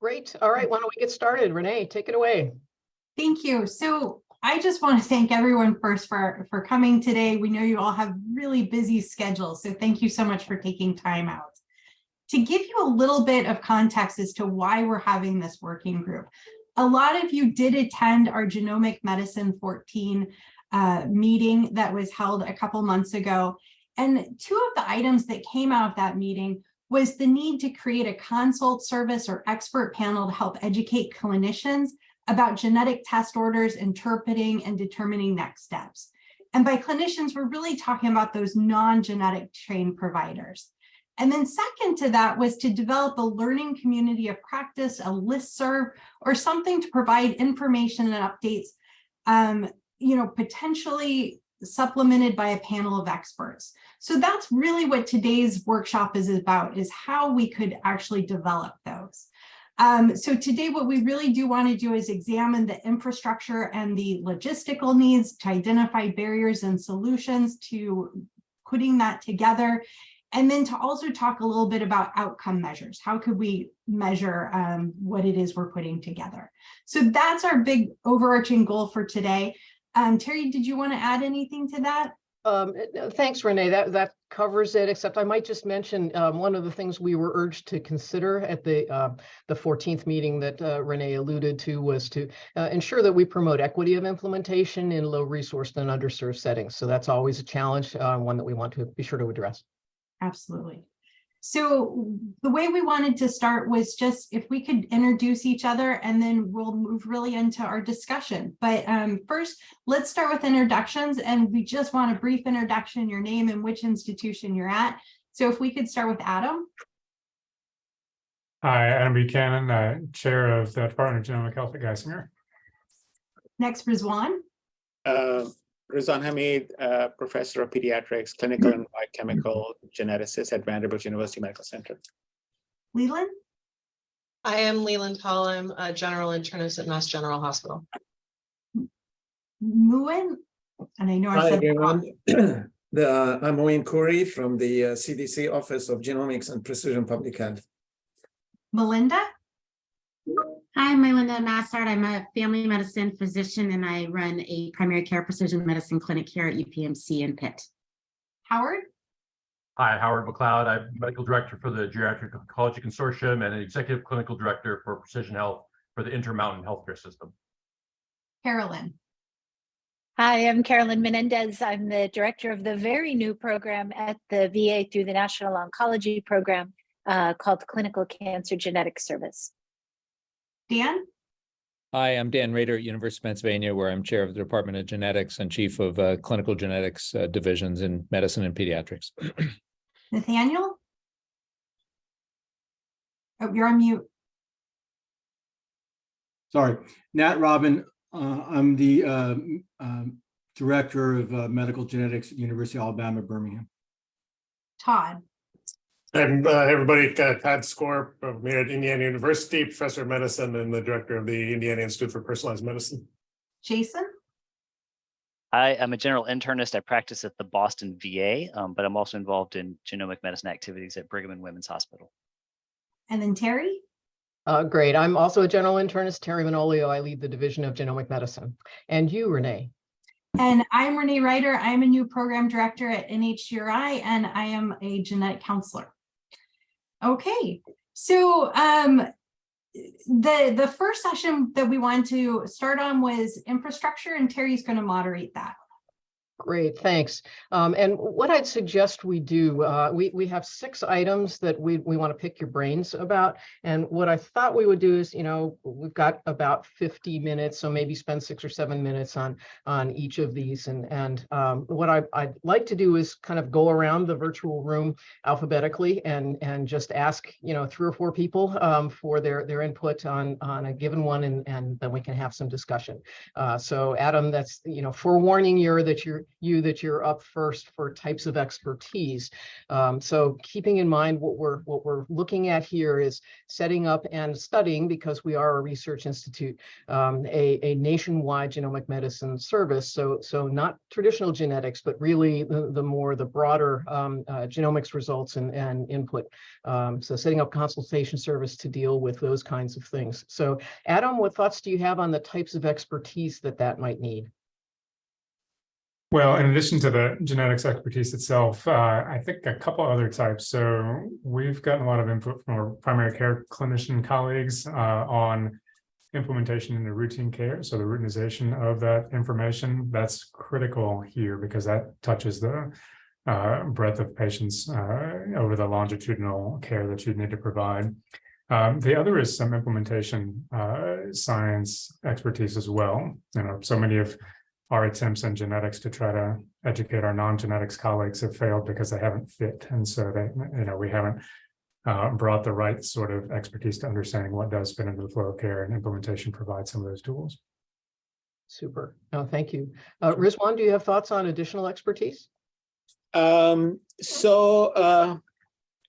Great. All right, why don't we get started? Renee, take it away. Thank you. So I just want to thank everyone first for, for coming today. We know you all have really busy schedules, so thank you so much for taking time out. To give you a little bit of context as to why we're having this working group, a lot of you did attend our Genomic Medicine 14 uh, meeting that was held a couple months ago. And two of the items that came out of that meeting was the need to create a consult service or expert panel to help educate clinicians about genetic test orders, interpreting and determining next steps. And by clinicians, we're really talking about those non-genetic trained providers. And then second to that was to develop a learning community of practice, a listserv, or something to provide information and updates, um, you know, potentially supplemented by a panel of experts. So that's really what today's workshop is about, is how we could actually develop those. Um, so today what we really do want to do is examine the infrastructure and the logistical needs to identify barriers and solutions to putting that together. And then to also talk a little bit about outcome measures. How could we measure um, what it is we're putting together? So that's our big overarching goal for today. Um, Terry, did you want to add anything to that? Um, uh, thanks, Renee. That that covers it. Except I might just mention um, one of the things we were urged to consider at the uh, the 14th meeting that uh, Renee alluded to was to uh, ensure that we promote equity of implementation in low resourced and underserved settings. So that's always a challenge, uh, one that we want to be sure to address. Absolutely. So the way we wanted to start was just if we could introduce each other and then we'll move really into our discussion. But um, first, let's start with introductions and we just want a brief introduction, your name and which institution you're at. So if we could start with Adam. Hi, Adam Buchanan, uh, Chair of the Department of Genomic Health at Geisinger. Next, Rizwan. Uh, Rizwan Hamid, uh, Professor of Pediatrics, Clinical and Biochemical Geneticist at Vanderbilt University Medical Center. Leland. I am Leland Collum, a general internist at Mass General Hospital. Muin. And I know I Hi, said everyone. the, uh, I'm Muin Khoury from the uh, CDC Office of Genomics and Precision Public Health. Mylynda. Hi, I'm Mylynda Massart. I'm a family medicine physician and I run a primary care precision medicine clinic here at UPMC in Pitt. Howard. Hi, Howard McLeod. I'm Medical Director for the Geriatric Oncology Consortium and an Executive Clinical Director for Precision Health for the Intermountain Healthcare System. Carolyn. Hi, I'm Carolyn Menendez. I'm the director of the very new program at the VA through the National Oncology Program uh, called Clinical Cancer Genetics Service. Dan. Hi, I'm Dan Rader at University of Pennsylvania, where I'm chair of the Department of Genetics and chief of uh, clinical genetics uh, divisions in medicine and pediatrics. Nathaniel. Oh, you're on mute. Sorry, Nat Robin. Uh, I'm the uh, um, Director of uh, Medical Genetics at University of Alabama, Birmingham. Todd. And uh, everybody, uh, Todd Skaar from here at Indiana University, Professor of Medicine and the Director of the Indiana Institute for Personalized Medicine. Jason. I am a general internist. I practice at the Boston VA, um, but I'm also involved in genomic medicine activities at Brigham and Women's Hospital. And then Terry. Uh, great. I'm also a general internist, Terry Manolio. I lead the Division of Genomic Medicine. And you, Renee? And I'm Renee Rider. I'm a new program director at NHGRI, and I am a genetic counselor. Okay, so um, the, the first session that we wanted to start on was infrastructure, and Terry's going to moderate that. Great, thanks. Um, and what I'd suggest we do, uh, we, we have six items that we, we want to pick your brains about. And what I thought we would do is, you know, we've got about 50 minutes, so maybe spend six or seven minutes on, on each of these. And, and um, what I, I'd like to do is kind of go around the virtual room alphabetically and, and just ask, you know, three or four people um, for their, their input on, on a given one, and, and then we can have some discussion. Uh, so Adam, that's, you know, forewarning you that you're you that you're up first for types of expertise. Um, so keeping in mind what we're what we're looking at here is setting up and studying because we are a research institute um, a, a nationwide genomic medicine service. So so not traditional genetics, but really the, the more the broader um, uh, genomics results and, and input. Um, so setting up consultation service to deal with those kinds of things. So Adam, what thoughts do you have on the types of expertise that that might need? Well, in addition to the genetics expertise itself, uh, I think a couple other types. So we've gotten a lot of input from our primary care clinician colleagues uh, on implementation into routine care. So the routinization of that information, that's critical here because that touches the uh, breadth of patients uh, over the longitudinal care that you need to provide. Um, the other is some implementation uh, science expertise as well. You know, so many of our attempts in genetics to try to educate our non-genetics colleagues have failed because they haven't fit. And so they, you know, we haven't uh, brought the right sort of expertise to understanding what does fit into the flow of care and implementation provides some of those tools. Super. No, thank you. Uh, Rizwan, do you have thoughts on additional expertise? Um, so uh,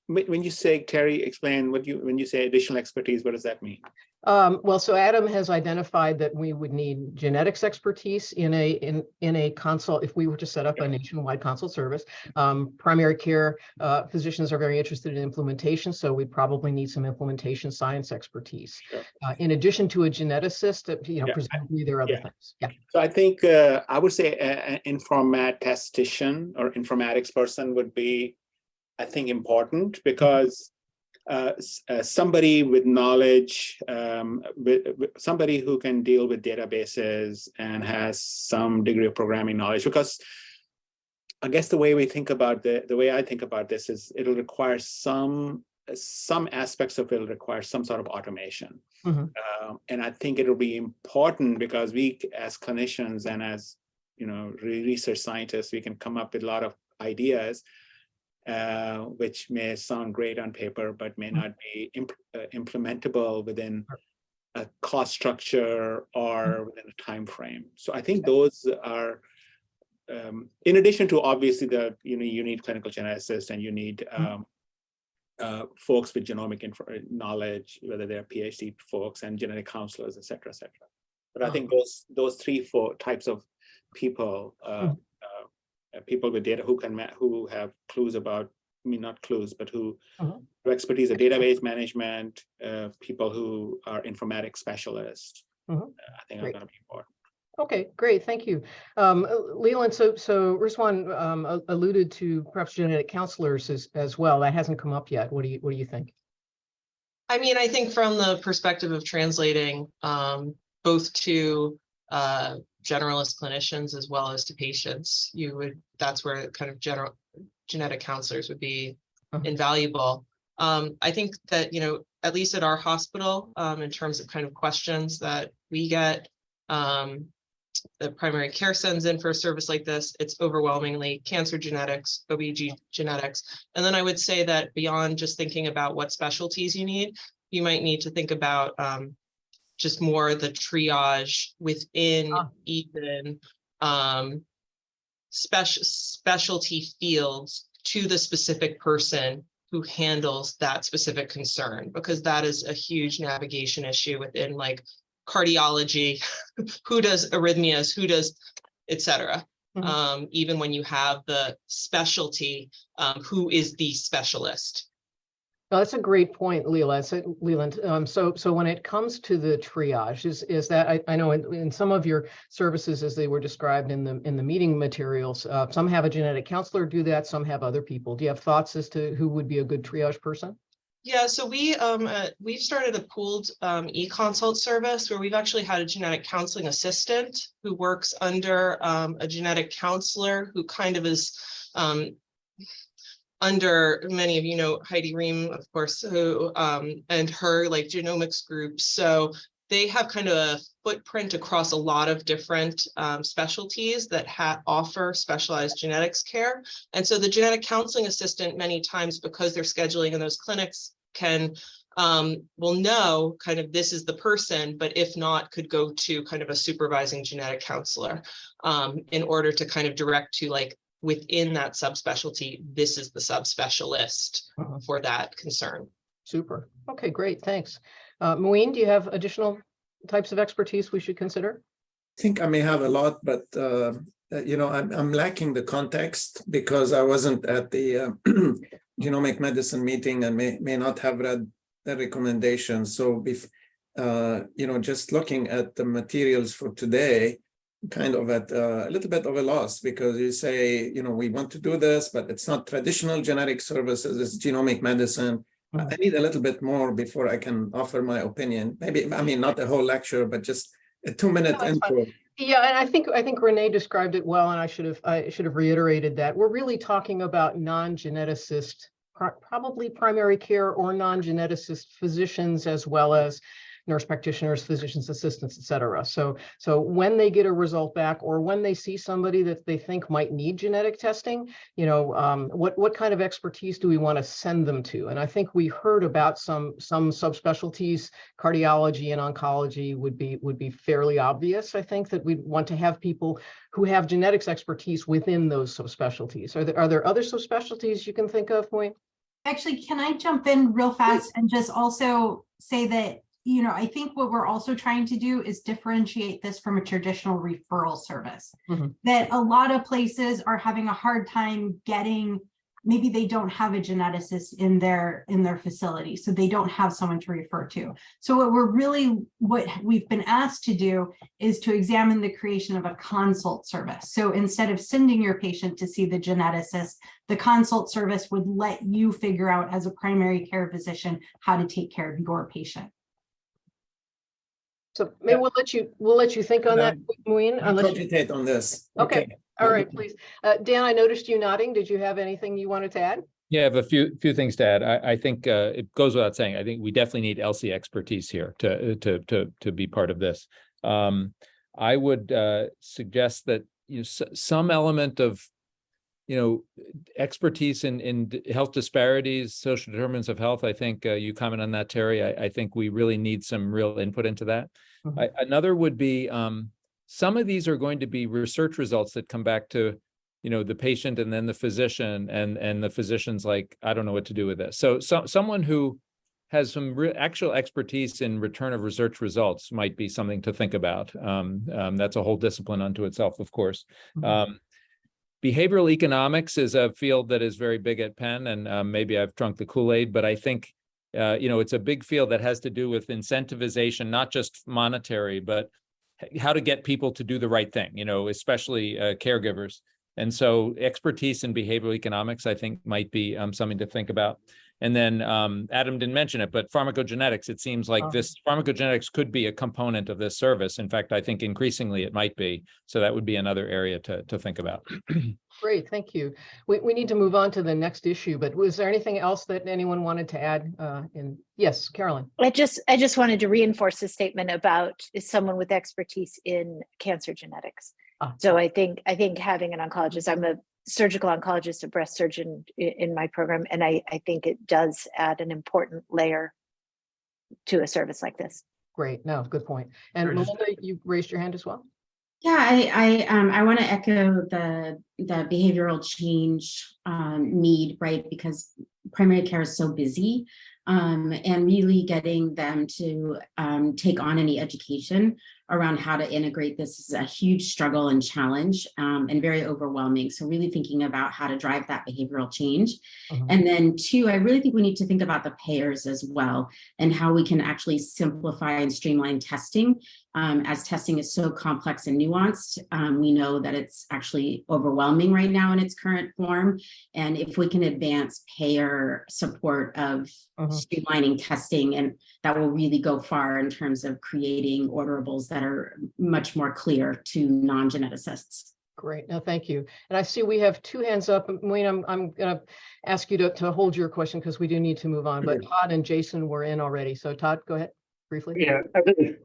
when when you say, Terry, explain what you, when you say additional expertise, what does that mean? Um, well, so Adam has identified that we would need genetics expertise in a in in a consult if we were to set up a nationwide consult service. Um, primary care uh, physicians are very interested in implementation, so we probably need some implementation science expertise. Sure. Uh, in addition to a geneticist, you know, Yeah. presumably there are other Yeah. things. Yeah. So I think uh, I would say an informatistician or informatics person would be, I think, important because uh, uh, somebody with knowledge, um, with, with somebody who can deal with databases and has some degree of programming knowledge. Because I guess the way we think about the the way I think about this is it'll require some some aspects of it will require some sort of automation. Mhm. Um, and I think it'll be important because we, as clinicians and as you know, research scientists, we can come up with a lot of ideas, uh, which may sound great on paper, but may not be imp- uh, implementable within a cost structure or within a time frame. So I think those are, um, in addition to obviously the you know you need clinical geneticists and you need um, uh, folks with genomic knowledge, whether they're PhD folks and genetic counselors, et cetera, et cetera. But I think those those three, four types of people, uh, uh, uh, people with data who can who have clues about, I mean, not clues, but who have expertise in database management, uh, people who are informatics specialists. Mhm. uh, I think are Great. going to be important. Okay, great, thank you. Um, uh, Leland, so, so Rizwan um, alluded to perhaps genetic counselors as, as well. That hasn't come up yet. What do you, what do you think? I mean, I think from the perspective of translating um, both to uh, generalist clinicians as well as to patients, you would, that's where kind of general genetic counselors would be Mhm. invaluable. Um, I think that, you know, at least at our hospital, um, in terms of kind of questions that we get, um, the primary care sends in for a service like this, it's overwhelmingly cancer genetics, OBG genetics. And then I would say that beyond just thinking about what specialties you need, you might need to think about um, just more the triage within Ah. even um, special specialty fields to the specific person who handles that specific concern, because that is a huge navigation issue within like cardiology, who does arrhythmias, who does, et cetera. Mhm. Um, even when you have the specialty, um, who is the specialist? That's a great point, Leland. So, Leland, um, so, so when it comes to the triage, is, is that, I, I know in, in some of your services, as they were described in the, in the meeting materials, uh, some have a genetic counselor do that, some have other people. Do you have thoughts as to who would be a good triage person? Yeah, so we, um, uh, we've started a pooled, um, e-consult service where we've actually had a genetic counseling assistant who works under, um, a genetic counselor who kind of is, um, under many of you know Heidi Rehm, of course, who, um, and her like genomics group. So they have kind of a footprint across a lot of different, um, specialties that ha offer specialized genetics care. And so the genetic counseling assistant, many times because they're scheduling in those clinics, can um, will know kind of this is the person, but if not, could go to kind of a supervising genetic counselor um, in order to kind of direct to like within that subspecialty, this is the subspecialist Uh-huh. for that concern. Super. Okay, great, thanks. Uh, Muin, do you have additional types of expertise we should consider? I think I may have a lot, but uh, uh, you know, I'm I'm lacking the context because I wasn't at the uh, genomic medicine meeting and may may not have read the recommendations. So if uh, you know, just looking at the materials for today, kind of at uh, a little bit of a loss because you say, you know, we want to do this, but it's not traditional genetic services, it's genomic medicine. I I need a little bit more before I can offer my opinion. Maybe, I mean, not a whole lecture, but just a two-minute No, that's fine. Yeah, and I think, I think Renee described it well, and I should have, I should have reiterated that. We're really talking about non-geneticist, pro- probably primary care or non-geneticist physicians as well as nurse practitioners, physicians assistants, et cetera. So, so when they get a result back or when they see somebody that they think might need genetic testing, you know, um, what, what kind of expertise do we want to send them to? And I think we heard about some, some subspecialties, cardiology and oncology would be, would be fairly obvious. I think that we'd want to have people who have genetics expertise within those subspecialties. Are there, are there other subspecialties you can think of, Moy? Actually, can I jump in real fast and just also say that, you know, I think what we're also trying to do is differentiate this from a traditional referral service. Mhm. That a lot of places are having a hard time getting, maybe they don't have a geneticist in their, in their facility, so they don't have someone to refer to. So what we're really, what we've been asked to do is to examine the creation of a consult service. So instead of sending your patient to see the geneticist, the consult service would let you figure out as a primary care physician how to take care of your patient. So maybe we'll let you, we'll let you think on that, Muin, I'll unless, you- cogitate on this. Okay. all right, please. Uh, Dan, I noticed you nodding. Did you have anything you wanted to add? Yeah, I have a few, few things to add. I, I think, uh, it goes without saying, I think we definitely need ELSI expertise here to, to, to, to be part of this. Um, I would, uh, suggest that, you know, s- some element of, you know, expertise in, in health disparities, social determinants of health. I think, uh, you comment on that, Terry. I, I think we really need some real input into that. Mhm. I, another would be, um, some of these are going to be research results that come back to, you know, the patient and then the physician and, and the physician's like, I don't know what to do with this. So, so, someone who has some actual expertise in return of research results might be something to think about. Um, um, that's a whole discipline unto itself, of course. Mhm. Um, behavioral economics is a field that is very big at Penn, and um, maybe I've drunk the Kool-Aid, but I think uh, you know it's a big field that has to do with incentivization, not just monetary, but how to get people to do the right thing. You know, especially uh, caregivers. And so, expertise in behavioral economics, I think, might be um, something to think about. And then um, Adam didn't mention it, but pharmacogenetics. It seems like Oh. this pharmacogenetics could be a component of this service. In fact, I think increasingly it might be. So that would be another area to to think about. Great, thank you. We, we need to move on to the next issue, but was there anything else that anyone wanted to add? uh, In, yes, Carolyn? I just, I just wanted to reinforce the statement about is someone with expertise in cancer genetics. Ah. So I think, I think having an oncologist, I'm a surgical oncologist, a breast surgeon in my program, and I, I think it does add an important layer to a service like this. Great, no, good point. And Sure, just- Mylynda, you raised your hand as well? Yeah, I, I, um, I want to echo the, the behavioral change, um, need, right? Because primary care is so busy. Um, and really getting them to, um, take on any education around how to integrate this is a huge struggle and challenge, um, and very overwhelming. So really thinking about how to drive that behavioral change. Mhm. And then two, I really think we need to think about the payers as well and how we can actually simplify and streamline testing um, as testing is so complex and nuanced, um, we know that it's actually overwhelming right now in its current form. And if we can advance payer support of Mhm. streamlining testing, and that will really go far in terms of creating orderables that are much more clear to non-geneticists. Great, no, thank you. And I see we have two hands up. And Wayne, I'm, I'm gonna ask you to, to hold your question because we do need to move on, but Todd and Jason were in already. So Todd, go ahead briefly. Yeah,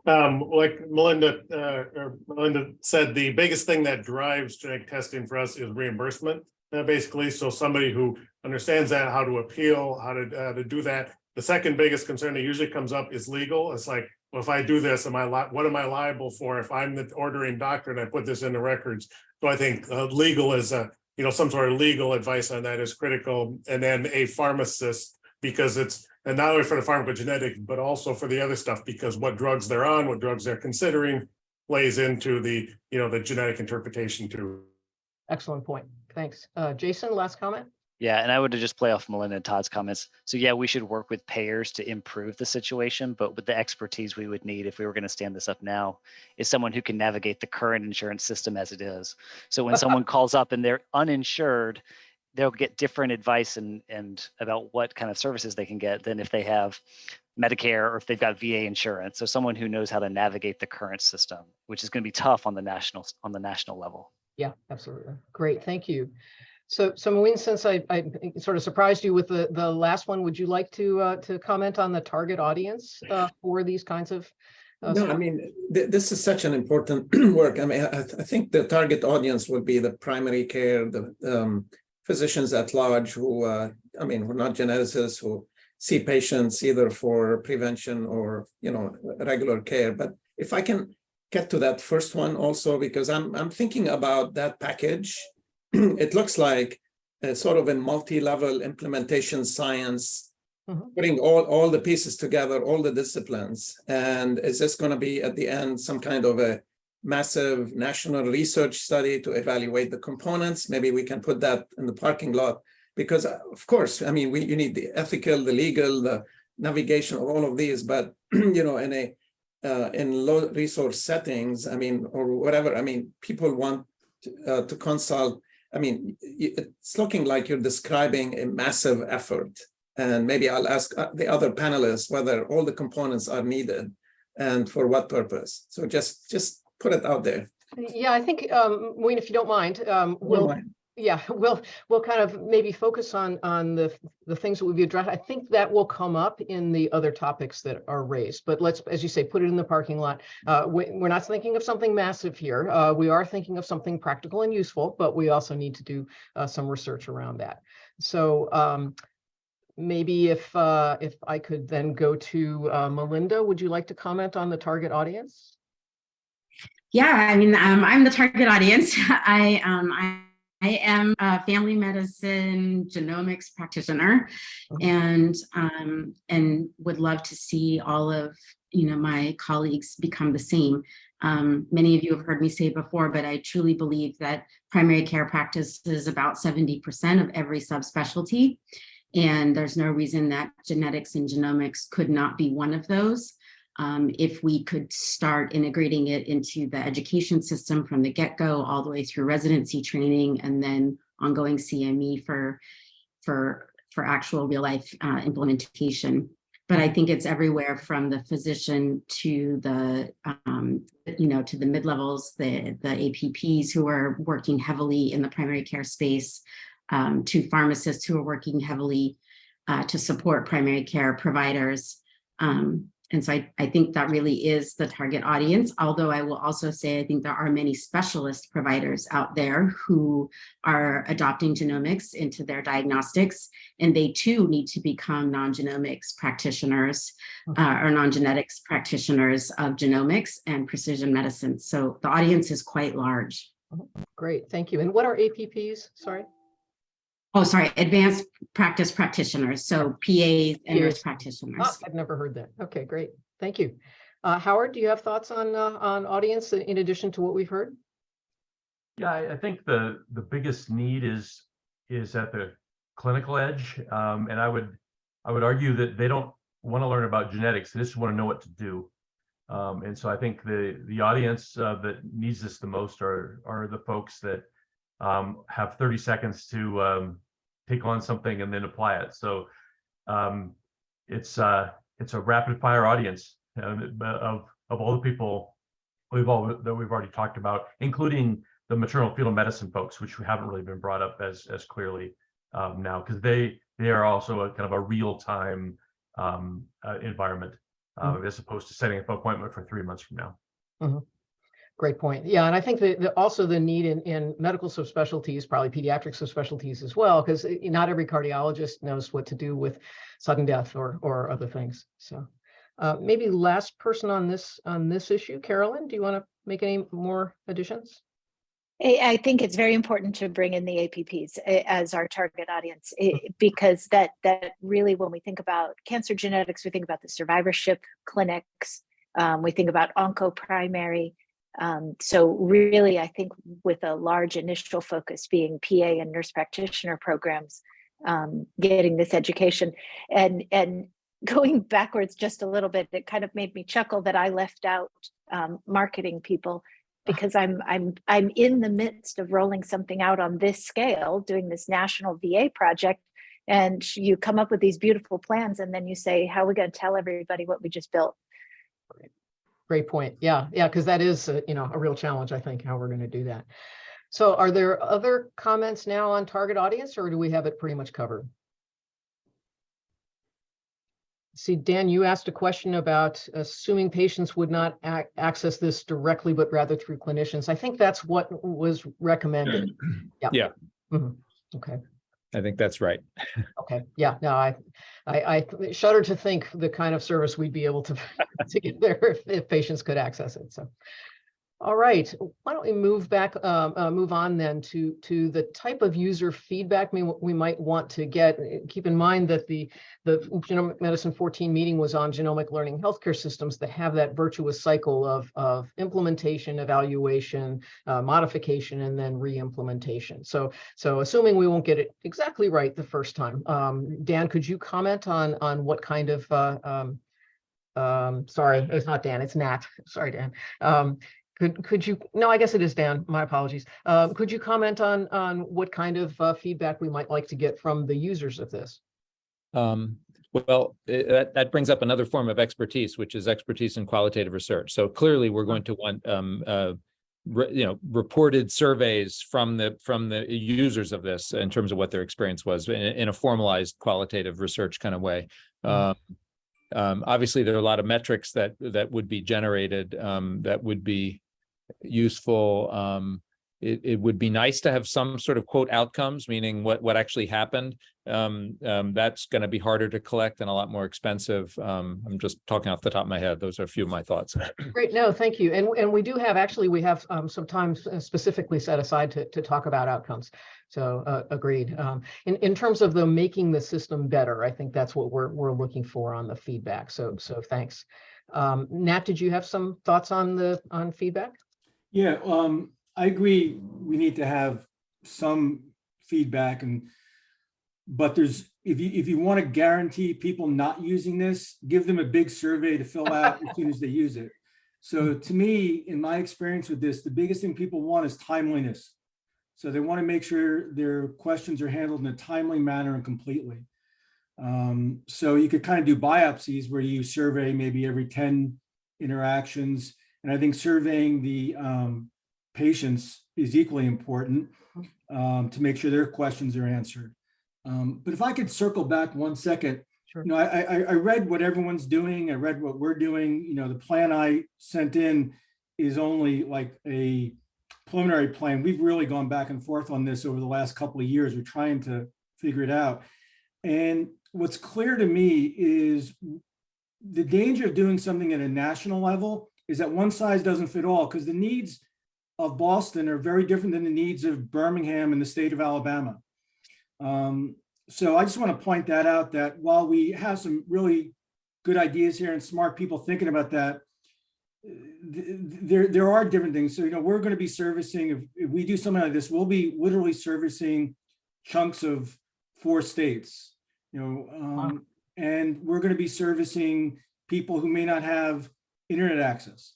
um, like Mylynda, uh, or Mylynda said, the biggest thing that drives genetic testing for us is reimbursement. Uh, basically, so somebody who understands that, how to appeal, how to, uh, to do that, The second biggest concern that usually comes up is legal. It's like, well, if I do this, am I what am I liable for if I'm the ordering doctor and I put this in the records? So I think uh, legal is a, you know, some sort of legal advice on that is critical. And then a pharmacist, because it's, and not only for the pharmacogenetic, but also for the other stuff, because what drugs they're on, what drugs they're considering plays into the, you know, the genetic interpretation too. Excellent point. Thanks. Uh, Jason, last comment? Yeah, and I would just play off Mylynda and Todd's comments. So yeah, we should work with payers to improve the situation, but with the expertise we would need if we were going to stand this up now is someone who can navigate the current insurance system as it is. So when someone calls up and they're uninsured, they'll get different advice and and about what kind of services they can get than if they have Medicare or if they've got VA insurance. So someone who knows how to navigate the current system, which is going to be tough on the national on the national level. Yeah, absolutely. Great, thank you. So, so Muin, since I, I sort of surprised you with the, the last one, would you like to, uh, to comment on the target audience, uh, for these kinds of? uh, No, I mean, th- this is such an important work. I mean, I, I think the target audience would be the primary care, the um, physicians at large who, uh, I mean, who are not geneticists, who see patients either for prevention or, you know, regular care. But if I can get to that first one also, because I'm, I'm thinking about that package. It looks like a sort of a multi-level implementation science Mhm. putting all, all the pieces together, all the disciplines. And is this going to be at the end some kind of a massive national research study to evaluate the components? Maybe we can put that in the parking lot. Because uh, of course, I mean, we, you need the ethical, the legal, the navigation of all of these, but you know, in a uh, in low resource settings, I mean, or whatever, I mean, people want to, uh, to consult. I mean, it's looking like you're describing a massive effort. And maybe I'll ask uh, the other panelists whether all the components are needed and for what purpose. So just, just put it out there. Yeah, I think, um, Muin, if you don't mind, um, we'll, mind. yeah, we'll, we'll kind of maybe focus on, on the, the things that we've addressed. I think that will come up in the other topics that are raised, but let's, as you say, put it in the parking lot. Uh, we, we're not thinking of something massive here. Uh, we are thinking of something practical and useful, but we also need to do, uh, some research around that. So, um, maybe if, uh, if I could then go to, uh, Mylynda, would you like to comment on the target audience? Yeah, I mean, um, I'm the target audience. I, um, I, I am a family medicine genomics practitioner and, um, and would love to see all of, you know, my colleagues become the same. Um, many of you have heard me say before, but I truly believe that primary care practice is about 70% of every subspecialty. And there's no reason that genetics and genomics could not be one of those um, if we could start integrating it into the education system from the get-go all the way through residency training and then ongoing CME for for for actual real life uh, implementation. But I think it's everywhere from the physician to the um, you know to the mid levels, the the APPs who are working heavily in the primary care space, um, to pharmacists who are working heavily uh, to support primary care providers. Um, and so I, I think that really is the target audience, although I will also say I think there are many specialist providers out there who are adopting genomics into their diagnostics, and they too need to become non-genomics practitioners uh, or non-genetics practitioners of genomics and precision medicine. So the audience is quite large. Great, thank you. And what are APPs? Sorry. Oh, sorry, advanced practice practitioners, so PAs and nurse practitioners. Ah, I've never heard that. Okay, great. Thank you. Uh, Howard, do you have thoughts on, uh, on audience in addition to what we've heard? Yeah, I, I think the, the biggest need is, is at the clinical edge. Um, and I would, I would argue that they don't want to learn about genetics. They just want to know what to do. Um, and so I think the, the audience uh, that needs this the most are, are the folks that um, have 30 seconds to um, take on something and then apply it. So um, it's, uh, it's a rapid fire audience uh, of, of all the people we've all, that we've already talked about, including the maternal fetal medicine folks, which we haven't really been brought up as, as clearly um, now, because they, they are also a kind of a real time um, uh, environment, uh, as opposed to setting up an appointment for three months from now. Great point. Yeah, and I think that that also the need in, in medical subspecialties, probably pediatric subspecialties as well, because not every cardiologist knows what to do with sudden death or, or other things. So uh, maybe last person on this, on this issue, Carolyn, do you want to make any more additions? I think it's very important to bring in the APPs as our target audience eh, because that that really, when we think about cancer genetics, we think about the survivorship clinics, um, we think about onco primary. Um, so really, I think with a large initial focus being PA and nurse practitioner programs, um, getting this education and and going backwards just a little bit, it kind of made me chuckle that I left out um, marketing people because I'm I'm I'm in the midst of rolling something out on this scale, doing this national VA project, and you come up with these beautiful plans, and then you say, "How are we going to tell everybody what we just built?" Great point. Yeah, yeah, because that is, uh, you know, a real challenge, I think, how we're going to do that. So are there other comments now on target audience or do we have it pretty much covered? See, Dan, you asked a question about assuming patients would not ac- access this directly, but rather through clinicians. I think that's what was recommended. Yeah. Yeah. Mhm. Okay. I think that's right. Okay, yeah, no, I, I, I shudder to think the kind of service we'd be able to, to get there if, if patients could access it, so. All right, why don't we move back, um, uh, move on then to, to the type of user feedback we, we might want to get. Uh, Keep in mind that the, the Genomic Medicine 14 meeting was on genomic learning healthcare systems that have that virtuous cycle of, of implementation, evaluation, uh, modification, and then re-implementation. So so assuming we won't get it exactly right the first time, um, Dan, could you comment on, on what kind of, uh, um, um, sorry, it's not Dan, it's Nat. Sorry, Dan. Um, could, could you, no, I guess it is Dan, my apologies. Um, could you comment on, on what kind of, uh, feedback we might like to get from the users of this? Um, well, eh, that, that brings up another form of expertise, which is expertise in qualitative research. So clearly, we're going to want, um, uh, re- you know, reported surveys from the, from the users of this in terms of what their experience was in, in a formalized qualitative research kind of way. Um, um, obviously, there are a lot of metrics that, that would be generated, um, that would be useful. Um, it, it would be nice to have some sort of quote outcomes, meaning what, what actually happened. Um, um, that's going to be harder to collect and a lot more expensive. Um, I'm just talking off the top of my head. Those are a few of my thoughts. Great, no, thank you. And, and we do have, actually, we have um, some time specifically set aside to, to talk about outcomes. So uh, agreed. Um, in, in terms of the making the system better, I think that's what we're, we're looking for on the feedback. So, so thanks. Um, Nat, did you have some thoughts on the, on feedback? Yeah, um, I agree. We need to have some feedback and, but there's, if you, if you want to guarantee people not using this, give them a big survey to fill out as soon as they use it. So to me, in my experience with this, the biggest thing people want is timeliness. So they want to make sure their questions are handled in a timely manner and completely. Um, so you could kind of do biopsies where you survey maybe every 10 interactions. And I think surveying the um, patients is equally important um, to make sure their questions are answered. Um, but if I could circle back one second, Sure. you know, I, I, I read what everyone's doing. I read what we're doing. You know, the plan I sent in is only like a preliminary plan. We've really gone back and forth on this over the last couple of years. We're trying to figure it out. And what's clear to me is the danger of doing something at a national level is that one size doesn't fit all because the needs of Boston are very different than the needs of Birmingham and the state of Alabama. Um, so I just want to point that out that while we have some really good ideas here and smart people thinking about that, th- there, there are different things. So, you know, we're going to be servicing, if, if we do something like this, we'll be literally servicing chunks of four states, you know, um, and we're going to be servicing people who may not have internet access.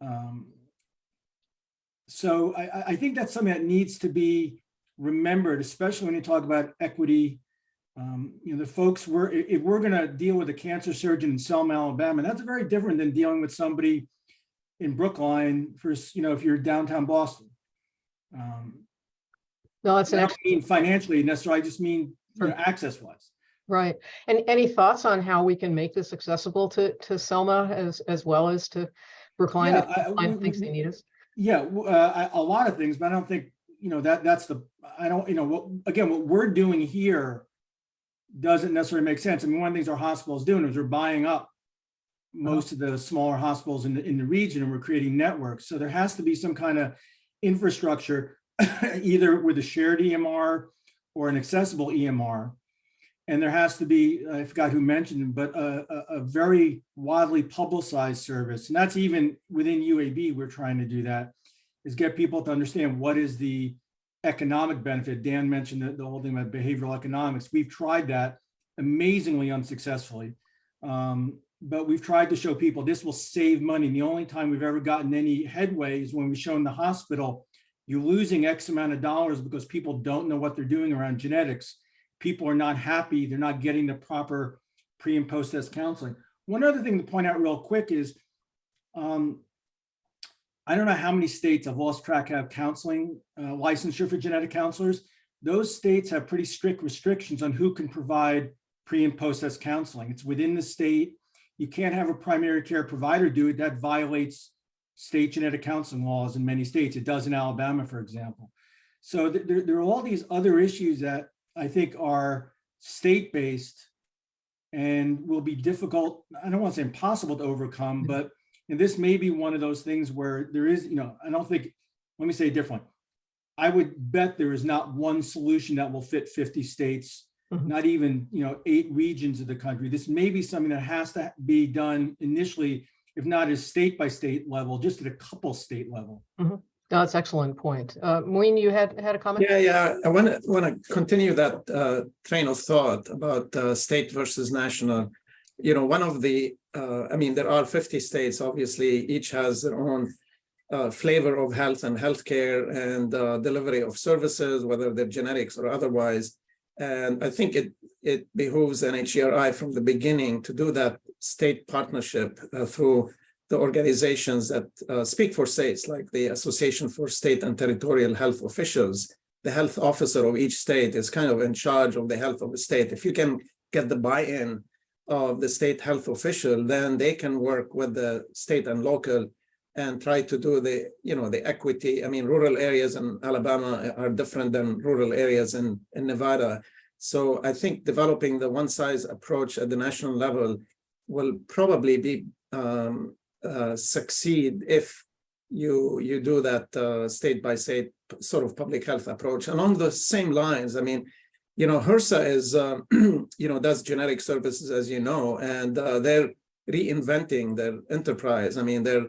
Um, so I, I- think that's something that needs to be remembered, especially when you talk about equity. Um, you know, the folks we're, if we're gonna deal with a cancer surgeon in Selma, Alabama, that's very different than dealing with somebody in Brookline for, you know, if you're downtown Boston. Um, No, that's I don't mean financially necessarily, I just mean, you know, access wise. Right. And any thoughts on how we can make this accessible to, to Selma as, as well as to Brookline if Yeah, I- Brookline we- thinks they need us? Yeah, uh, I- a lot of things, but I don't think, you know, that, that's the, I don't, you know, what, again, what we're doing here doesn't necessarily make sense. I mean, one of the things our hospital is doing is we're buying up most of the smaller hospitals in the, in the region and we're creating networks. So there has to be some kind of infrastructure, either with a shared EMR or an accessible EMR. And there has to be, I forgot who mentioned it, but a, a, a very widely publicized service. And that's even within UAB, we're trying to do that, is get people to understand what is the economic benefit. Dan mentioned the, the whole thing about behavioral economics. We've tried that amazingly unsuccessfully. Um, but we've tried to show people this will save money. And the only time we've ever gotten any headway is when we've shown the hospital, you're losing X amount of dollars because people don't know what they're doing around genetics. People are not happy. They're not getting the proper pre and post test counseling. One other thing to point out real quick is, um, I don't know how many states I've lost track have counseling uh, licensure for genetic counselors. Those states have pretty strict restrictions on who can provide pre and post test counseling. It's within the state. You can't have a primary care provider do it. That violates state genetic counseling laws in many states. It does in Alabama, for example. So th- there, there are all these other issues that I think are state-based and will be difficult, I don't want to say impossible to overcome, but and this may be one of those things where there is, you know, I don't think, let me say it differently. I would bet there is not one solution that will fit 50 states, Mhm. not even, you know, eight regions of the country. This may be something that has to be done initially, if not at state by state level, just at a couple state level. No, That's excellent point. Uh, Maureen, you had, had a comment? Yeah, yeah, I want to, want to continue that uh, train of thought about uh, state versus national. You know, one of the, uh, I mean, there are 50 states, obviously, each has their own uh, flavor of health and healthcare and uh, delivery of services, whether they're genetics or otherwise. And I think it, it behooves NHGRI from the beginning to do that state partnership uh, through the organizations that uh, speak for states, like the Association for State and Territorial Health Officials. The health officer of each state is kind of in charge of the health of the state. If you can get the buy-in of the state health official, then they can work with the state and local and try to do the, you know, the equity. I mean, rural areas in Alabama are different than rural areas in, in Nevada. So I think developing the one size approach at the national level will probably be um, uh, succeed if you you do that uh, state by state sort of public health approach along the same lines. I mean, you know, HRSA is uh, you know does genetic services as you know, and uh, they're reinventing their enterprise. I mean, they're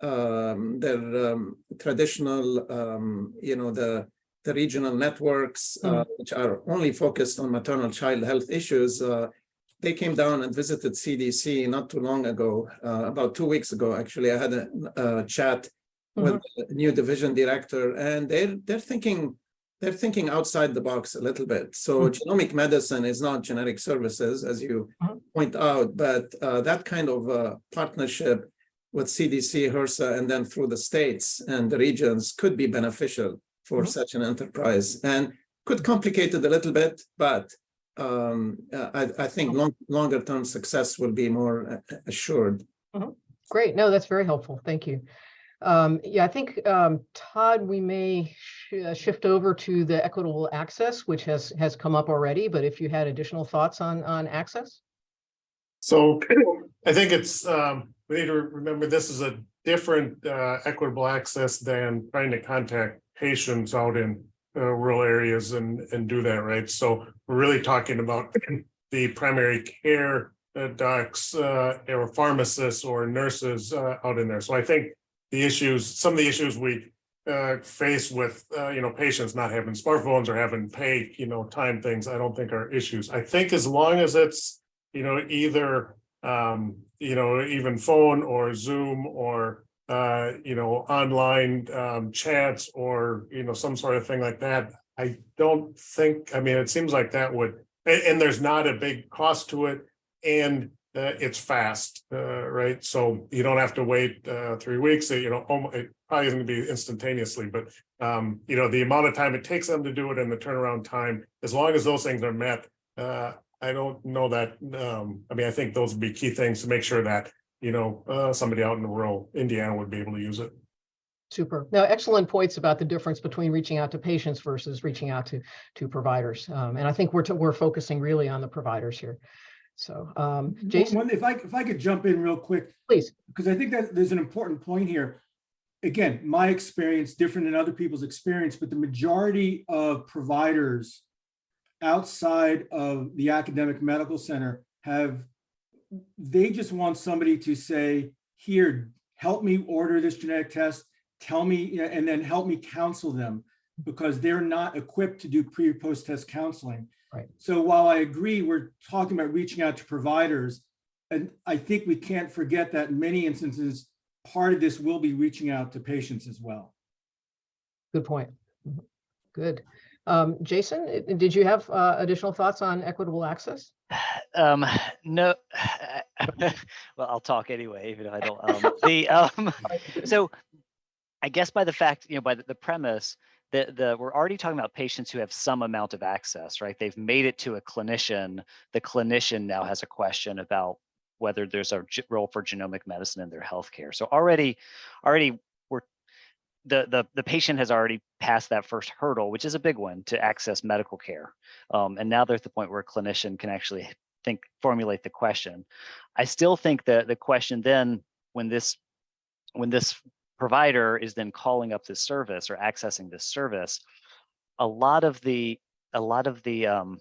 um, their um, traditional um, you know the the regional networks uh, which are only focused on maternal child health issues. They came down and visited CDC not too long ago, uh, about two weeks ago, actually. I had a, a chat with the new division director and they're, they're thinking, they're thinking outside the box a little bit. So genomic medicine is not genetic services, as you Mhm. point out, but uh, that kind of uh, partnership with CDC, HRSA, and then through the states and the regions could be beneficial for Mhm. such an enterprise and could complicate it a little bit, but um, uh, I, I think long, longer term success will be more uh, assured. Great. No, that's very helpful. Thank you. Um, yeah, I think, um, Todd, we may sh- uh, shift over to the equitable access, which has, has come up already, but if you had additional thoughts on, on access? So I think it's, um, we need to remember this is a different uh equitable access than trying to contact patients out in uh rural areas and and do that, right? So we're really talking about the primary care uh, docs uh or pharmacists or nurses uh out in there. So I think the issues, some of the issues we uh face with uh you know patients not having smartphones or having pay, you know, time things, I don't think are issues. I think as long as it's you know, either, um, you know, even phone or Zoom or, uh, you know, online, um, chats or, you know, some sort of thing like that. I don't think, I mean, it seems like that would, and, and there's not a big cost to it and uh, it's fast, uh, right? So you don't have to wait, uh, three weeks, you know, it probably isn't gonna be instantaneously, but, um, you know, the amount of time it takes them to do it and the turnaround time, as long as those things are met, uh, I don't know that, um, I mean, I think those would be key things to make sure that, you know, uh, somebody out in the rural Indiana would be able to use it. Super. Now, excellent points about the difference between reaching out to patients versus reaching out to, to providers. Um, and I think we're, t- we're focusing really on the providers here. So, um, Jason, One, if I, if I could jump in real quick, please. because I think that there's an important point here. Again, my experience different than other people's experience, but the majority of providers outside of the academic medical center have, they just want somebody to say, here, help me order this genetic test, tell me, and then help me counsel them because they're not equipped to do pre or post test counseling. Right. So while I agree, we're talking about reaching out to providers, and I think we can't forget that in many instances, part of this will be reaching out to patients as well. Good point. Good. Um, Jason, did you have uh, additional thoughts on equitable access? Um, no, well, I'll talk anyway, even if I don't. Um, the um, so I guess by the fact, you know, by the, the premise that the we're already talking about patients who have some amount of access, right? They've made it to a clinician. The clinician now has a question about whether there's a role for genomic medicine in their healthcare. So already, already we're the the the patient has already passed that first hurdle, which is a big one to access medical care. Um, and now they're at the point where a clinician can actually think formulate the question. I still think that the question then when this when this provider is then calling up this service or accessing this service, a lot of the a lot of the um,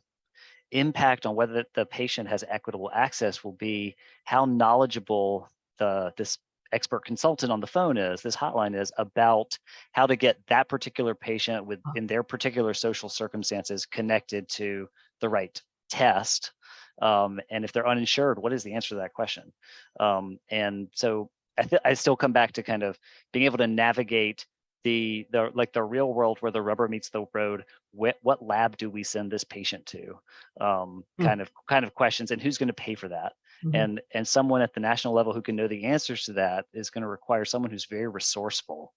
impact on whether the patient has equitable access will be how knowledgeable the this expert consultant on the phone is, this hotline is about how to get that particular patient with in their particular social circumstances connected to the right test. Um, and if they're uninsured, what is the answer to that question? Um, and so I, th- I still come back to kind of being able to navigate the the like the real world where the rubber meets the road. What what lab do we send this patient to? Um, Hmm. kind of kind of questions, and who's going to pay for that? Mhm. and and someone at the national level who can know the answers to that is going to require someone who's very resourceful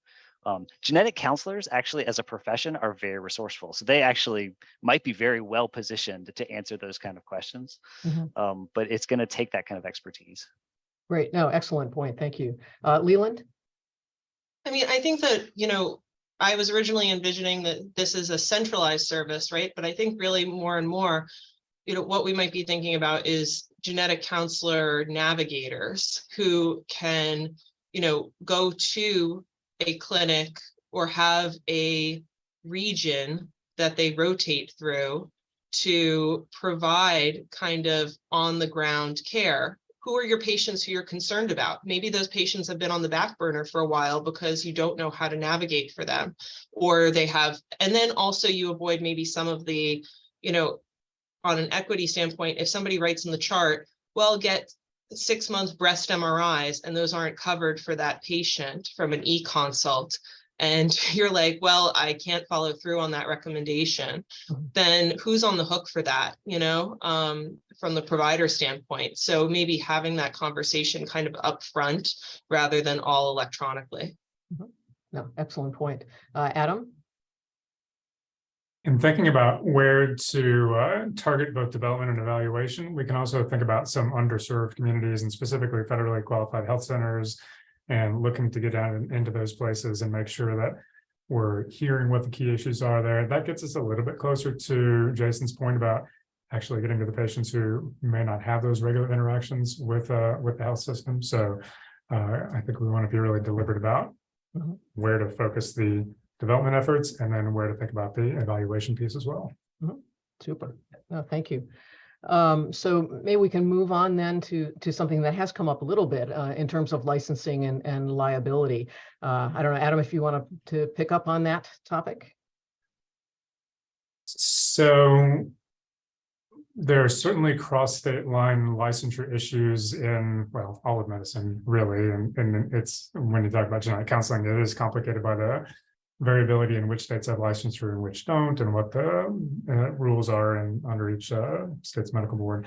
um, genetic counselors actually as a profession are very resourceful so they actually might be very well positioned to answer those kind of questions Mhm. um, but it's going to take that kind of expertise Great. No, excellent point. Thank you. Uh, Leland? I mean, I think that, you know, I was originally envisioning that this is a centralized service, right? But I think really more and more, you know, what we might be thinking about is genetic counselor navigators who can, you know, go to a clinic or have a region that they rotate through to provide kind of on the ground care who are your patients who you're concerned about? Maybe those patients have been on the back burner for a while because you don't know how to navigate for them. Or they have, and then also you avoid maybe some of the, you know, on an equity standpoint, if somebody writes in the chart, well, get six months breast MRIs and those aren't covered for that patient from an e-consult. And you're like, well, I can't follow through on that recommendation. Mhm. Then who's on the hook for that, you know, um, from the provider standpoint? So maybe having that conversation kind of upfront rather than all electronically. No, excellent point. Uh, Adam? In thinking about where to uh, target both development and evaluation, we can also think about some underserved communities and specifically federally qualified health centers and looking to get down into those places and make sure that we're hearing what the key issues are there. That gets us a little bit closer to Jason's point about actually getting to the patients who may not have those regular interactions with uh, with the health system. So uh, I think we want to be really deliberate about Mhm. where to focus the development efforts and then where to think about the evaluation piece as well. Super. No, thank you. Um, so maybe we can move on then to, to something that has come up a little bit, uh, in terms of licensing and, and liability. Uh, I don't know, Adam, if you want to, to pick up on that topic? So there are certainly cross-state line licensure issues in, well, all of medicine, really. And, and it's, when you talk about genetic counseling, it is complicated by the variability in which states have licensure and which don't, and what the uh, rules are in, under each uh, state's medical board.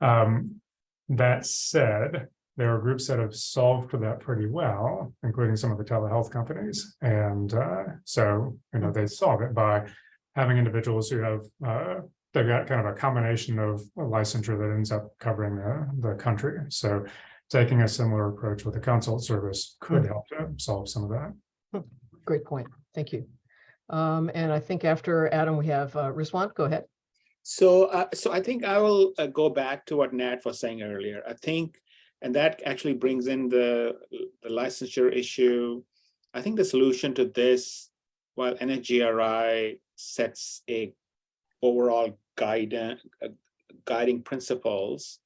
Um, that said, there are groups that have solved for that pretty well, including some of the telehealth companies. And uh, so, you know, they solve it by having individuals who have, uh, they've got kind of a combination of a licensure that ends up covering the, the country. So taking a similar approach with a consult service could help to solve some of that. great point. Thank you. Um, and I think after Adam, we have uh, Rizwan, go ahead. So, uh, so I think I will uh, go back to what Nat was saying earlier. I think, and that actually brings in the, the licensure issue. I think the solution to this, while NHGRI sets a overall guidance, guiding principles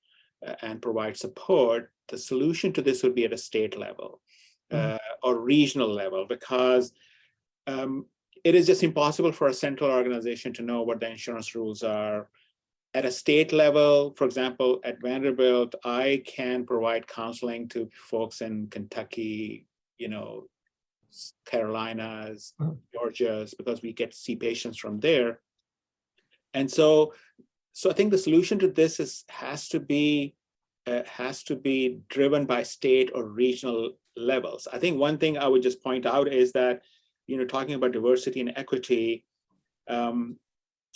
uh, and provide support, the solution to this would be at a state level uh, or regional level because um, it is just impossible for a central organization to know what the insurance rules are. At a state level, for example, at Vanderbilt, I can provide counseling to folks in Kentucky, you know, Carolinas, Mhm. Georgias, because we get to see patients from there. And so, so I think the solution to this is, has to be, uh, has to be driven by state or regional levels. I think one thing I would just point out is that you know, talking about diversity and equity, um,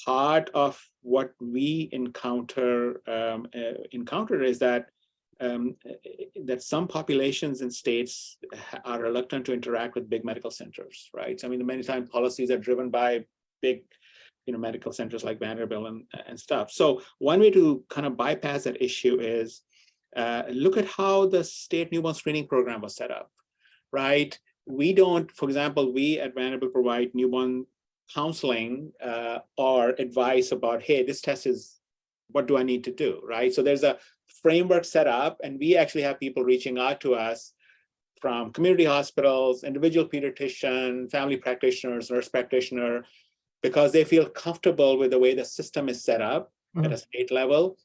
part of what we encounter um, uh, encounter is that um, that some populations and states are reluctant to interact with big medical centers, right? So, I mean, many times policies are driven by big, you know, medical centers like Vanderbilt and, and stuff. So one way to kind of bypass that issue is uh, look at how the state newborn screening program was set up, right? We don't, for example, we at Vanderbilt provide newborn counseling uh, or advice about, hey, this test is, what do I need to do, right? So there's a framework set up and we actually have people reaching out to us from community hospitals, individual pediatrician, family practitioners, nurse practitioner, because they feel comfortable with the way the system is set up at a state level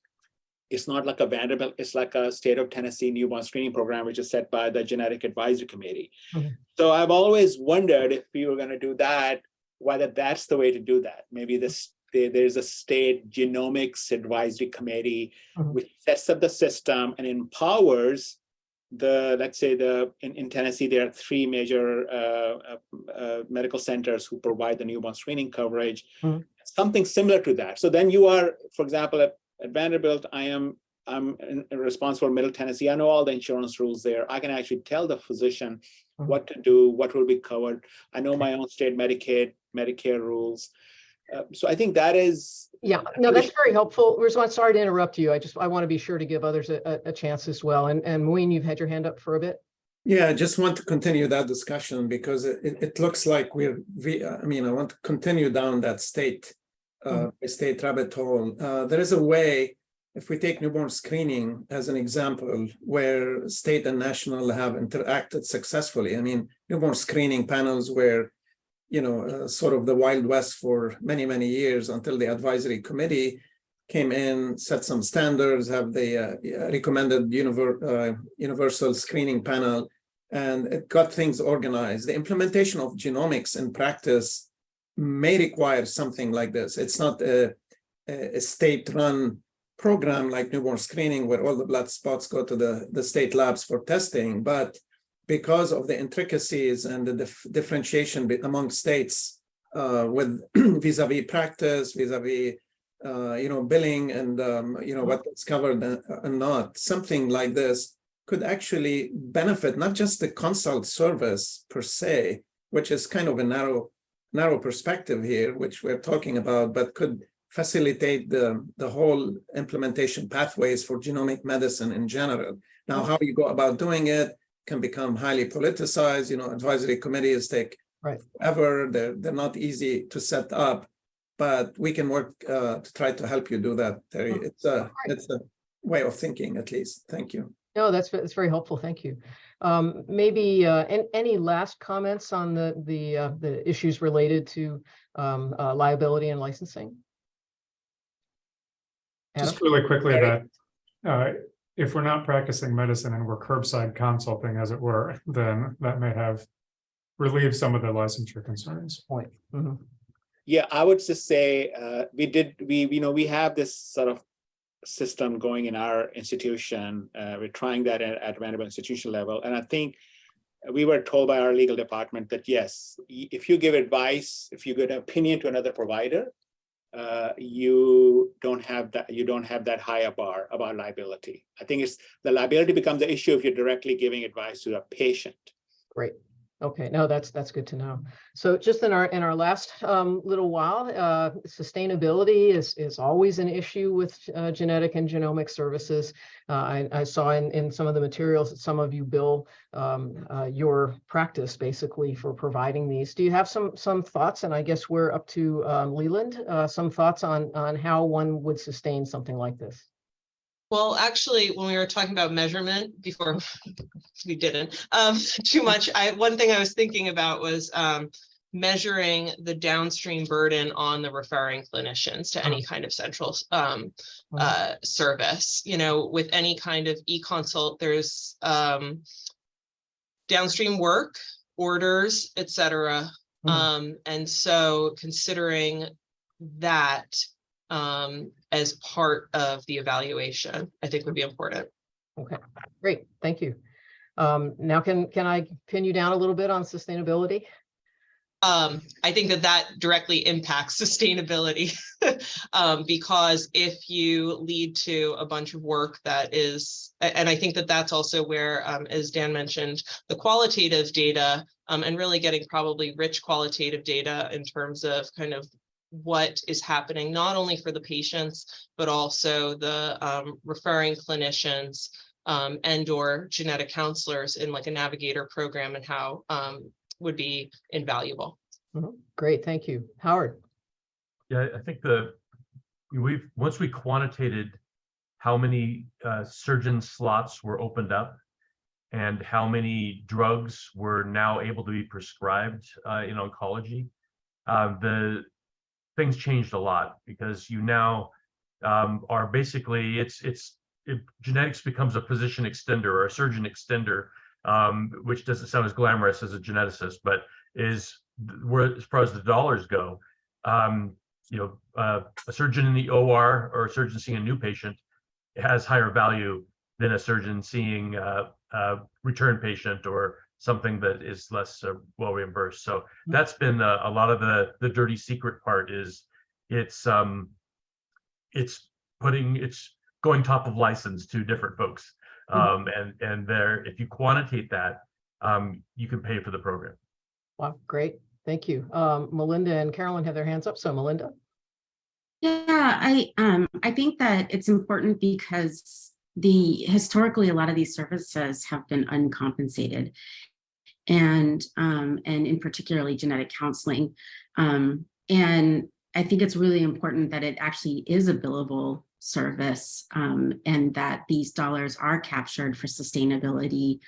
it's not like a Vanderbilt, it's like a state of Tennessee newborn screening program, which is set by the genetic advisory committee. So I've always wondered if we were gonna do that, whether that's the way to do that. Maybe this, there's a state genomics advisory committee Mhm. which sets up the system and empowers the, let's say the, in, in Tennessee, there are three major uh, uh, uh, medical centers who provide the newborn screening coverage. Mhm. Something similar to that. So then you are, for example, at at Vanderbilt, I am I'm in- responsible for Middle Tennessee. I know all the insurance rules there. I can actually tell the physician Mhm. what to do, what will be covered. I know my own state Medicaid, Medicare rules. Uh, so I think that is Yeah, no, that's very helpful. Rizwan, sorry to interrupt you. I just, I want to be sure to give others a, a- a chance as well. And, and Muin, you've had your hand up for a bit. Yeah, I just want to continue that discussion because it, it, it looks like we're, we, I mean, I want to continue down that state, uh, state rabbit hole. Uh, there is a way, if we take newborn screening as an example, where state and national have interacted successfully. I mean, newborn screening panels were, you know, uh, sort of the Wild West for many, many years until the advisory committee came in, set some standards, have the uh, recommended univer uh, universal screening panel, and it got things organized. The implementation of genomics in practice may require something like this. It's not a, a state-run program like newborn screening where all the blood spots go to the, the state labs for testing, but because of the intricacies and the dif differentiation among states uh, with vis-a-vis practice, vis-a-vis uh, you know, billing and, um, you know, what's covered and not, something like this could actually benefit not just the consult service per se, which is kind of a narrow, narrow perspective here, which we're talking about, but could facilitate the, the whole implementation pathways for genomic medicine in general. Now, how you go about doing it can become highly politicized, you know, advisory committees take Right. forever, they're, they're not easy to set up, but we can work uh, to try to help you do that, Terry. Oh, It's a, it's a way of thinking at least. Thank you. No, that's, that's very helpful. Thank you. Um, maybe, uh, an- any last comments on the, the, uh, the issues related to, um, uh, liability and licensing? Just really quickly Gary? that, uh, if we're not practicing medicine and we're curbside consulting as it were, then that may have relieved some of the licensure concerns. Point. Mhm. Yeah, I would just say, uh, we did, we, you know, we have this sort of system going in our institution. Uh, we're trying that at, at Vanderbilt institution level. And I think we were told by our legal department that yes, if you give advice, if you give an opinion to another provider, uh, you don't have that, you don't have that high a bar about liability. I think it's, the liability becomes the issue if you're directly giving advice to a patient. Great. Okay, no, that's, that's good to know. So just in our, in our last um, little while, uh, sustainability is, is always an issue with uh, genetic and genomic services. Uh, I, I saw in, in some of the materials that some of you bill um, uh, your practice basically for providing these. Do you have some, some thoughts? And I guess we're up to um, Leland, uh, some thoughts on, on how one would sustain something like this? Well, actually, when we were talking about measurement before, we didn't, um, too much, I, one thing I was thinking about was, um, measuring the downstream burden on the referring clinicians to any kind of central, um, uh, service, you know, with any kind of e-consult, there's, um, downstream work, orders, et cetera. Mhm. Um, and so considering that, um, as part of the evaluation, I think would be important. Okay, great, thank you. Um, now can, can I pin you down a little bit on sustainability? Um, I think that that directly impacts sustainability. Um, because if you lead to a bunch of work that is, and I think that that's also where, um, as Dan mentioned, the qualitative data, um, and really getting probably rich qualitative data in terms of kind of what is happening, not only for the patients, but also the, um, referring clinicians, um, and or genetic counselors in like a navigator program and how, um, would be invaluable. Mhm, Great, thank you. Howard? Yeah, I think the, we've, once we quantitated how many uh, surgeon slots were opened up and how many drugs were now able to be prescribed uh, in oncology, uh, the things changed a lot because you now um, are basically, it's, it's, it, genetics becomes a physician extender or a surgeon extender, um, which doesn't sound as glamorous as a geneticist, but is where, as far as the dollars go, um, you know, uh, a surgeon in the OR or a surgeon seeing a new patient has higher value than a surgeon seeing uh, a return patient or something that is less uh, well reimbursed. So that's been a, a lot of the the dirty secret part is it's um it's putting it's going top of license to different folks. Um, and and there, if you quantitate that, um, you can pay for the program. Wow, great, thank you. Um, Mylynda and Carolyn have their hands up, so Mylynda? Yeah, I um I think that it's important because the historically a lot of these services have been uncompensated. And um and in particularly genetic counseling. Um and I think it's really important that it actually is a billable service um and that these dollars are captured for sustainability.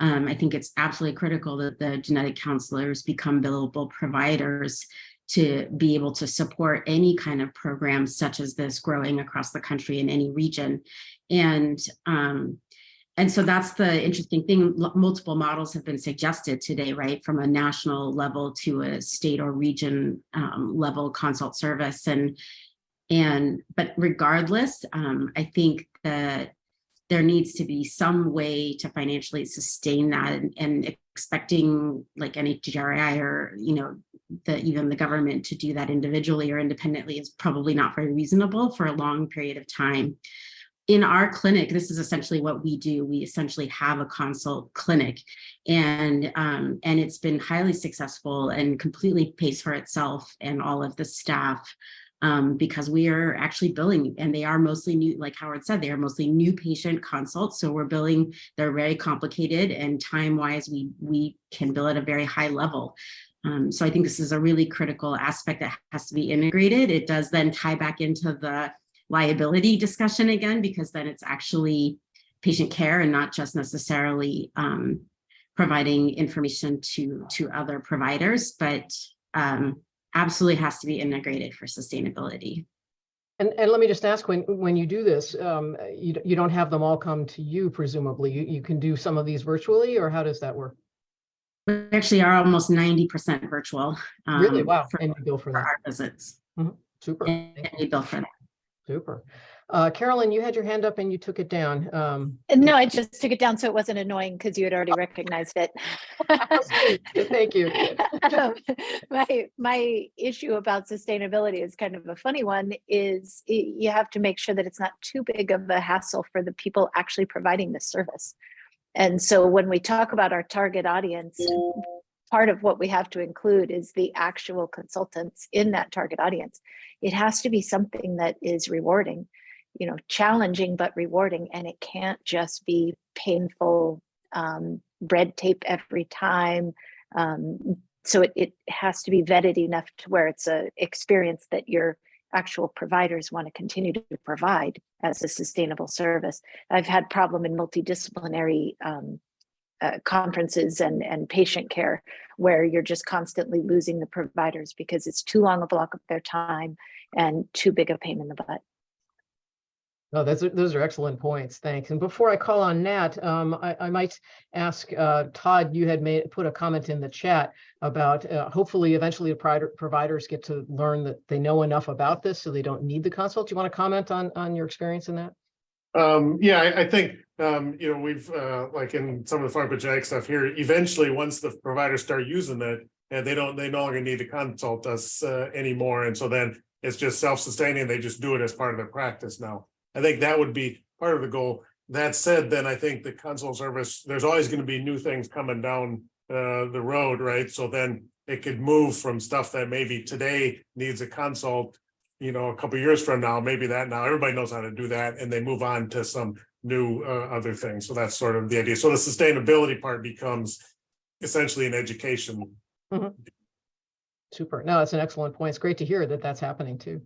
Um, I think it's absolutely critical that the genetic counselors become billable providers to be able to support any kind of program such as this growing across the country in any region. And um, and so that's the interesting thing. Multiple models have been suggested today, right, from a national level to a state or region um, level consult service. And and but regardless, um, I think that there needs to be some way to financially sustain that and, and expecting like NHGRI or, you know, the even the government to do that individually or independently is probably not very reasonable for a long period of time. In our clinic, this is essentially what we do. We essentially have a consult clinic and um, and it's been highly successful and completely pays for itself and all of the staff um, because we are actually billing and they are mostly new, like Howard said, they are mostly new patient consults. So we're billing, they're very complicated and time wise, we, we can bill at a very high level. Um, so I think this is a really critical aspect that has to be integrated. It does then tie back into the liability discussion again, because then it's actually patient care and not just necessarily um, providing information to, to other providers, but um, absolutely has to be integrated for sustainability. And, and let me just ask, when, when you do this, um, you, you don't have them all come to you presumably, you, you can do some of these virtually, or how does that work? We actually are almost 90% virtual. Really? um, Wow, For and you bill for for that, our visits. super, And thank we bill for that. super. Uh, Carolyn, you had your hand up and you took it down. Um, No, I just took it down so it wasn't annoying because you had already recognized it. Thank you. Um, My, my issue about sustainability is kind of a funny one, is y- you have to make sure that it's not too big of a hassle for the people actually providing the service. And so when we talk about our target audience, part of what we have to include is the actual consultants in that target audience. It has to be something that is rewarding, you know, challenging but rewarding, and it can't just be painful um, red tape every time. Um, so it, it has to be vetted enough to where it's a experience that your actual providers want to continue to provide as a sustainable service. I've had problem in multidisciplinary um, uh, conferences and, and patient care where you're just constantly losing the providers because it's too long a block of their time and too big a pain in the butt. No, those are, those are excellent points. Thanks. And before I call on Nat, um, I, I might ask, uh, Todd, you had made, put a comment in the chat about, uh, hopefully eventually the provider, providers get to learn that they know enough about this, so they don't need the consult. Do you want to comment on, on your experience in that? Um, yeah, I, I think, um, you know, we've, uh, like in some of the pharmacogenetic stuff here, eventually, once the providers start using it, and they don't, they no longer need to consult us, uh, anymore, and so then it's just self-sustaining, they just do it as part of their practice now. I think that would be part of the goal. That said, then I think the consult service, there's always gonna be new things coming down, uh, the road, right? So then it could move from stuff that maybe today needs a consult you know, a couple years from now, maybe that now everybody knows how to do that and they move on to some new uh, other things. So that's sort of the idea. So the sustainability part becomes essentially an education. Super. No, that's an excellent point. It's great to hear that that's happening too.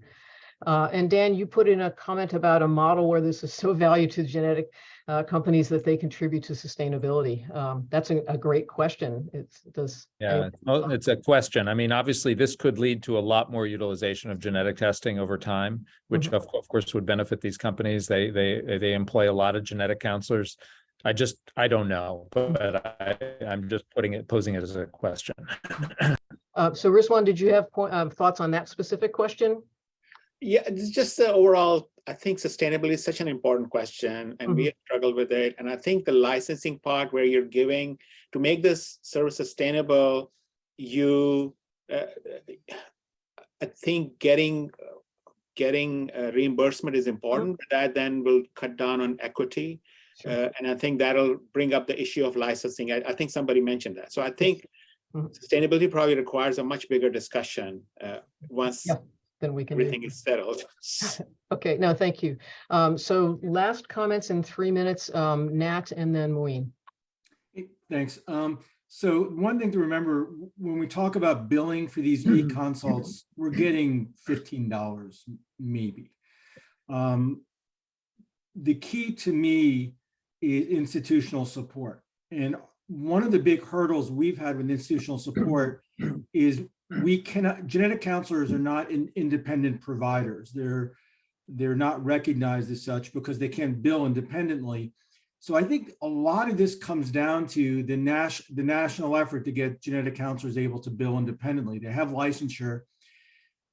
Uh, and Dan, you put in a comment about a model where this is so valued to genetic uh, companies that they contribute to sustainability. Um, that's a, a great question. It's does. Yeah, it's a question. I mean, obviously, this could lead to a lot more utilization of genetic testing over time, which of, of course would benefit these companies. They, they, they employ a lot of genetic counselors. I just, I don't know, but I, I'm just putting it, posing it as a question. Uh, so Rizwan, did you have point, uh, thoughts on that specific question? Yeah, it's just the overall, I think sustainability is such an important question and we have struggled with it. And I think the licensing part where you're giving, to make this service sustainable, you, uh, I think getting, getting uh, reimbursement is important. That then will cut down on equity. Uh, and I think that'll bring up the issue of licensing. I, I think somebody mentioned that. So I think Mhm. sustainability probably requires a much bigger discussion uh, once Yeah, Then we can. do- everything is settled. Okay, no, thank you. Um, so last comments in three minutes, um, Nat and then Muin. Thanks. Um, so one thing to remember, when we talk about billing for these e-consults, we're getting fifteen dollars maybe. Um, the key to me is institutional support. And one of the big hurdles we've had with institutional support is we cannot, genetic counselors are not in- independent providers. They're, they're not recognized as such because they can't bill independently. So I think a lot of this comes down to the Nash, the national effort to get genetic counselors able to bill independently. They have licensure.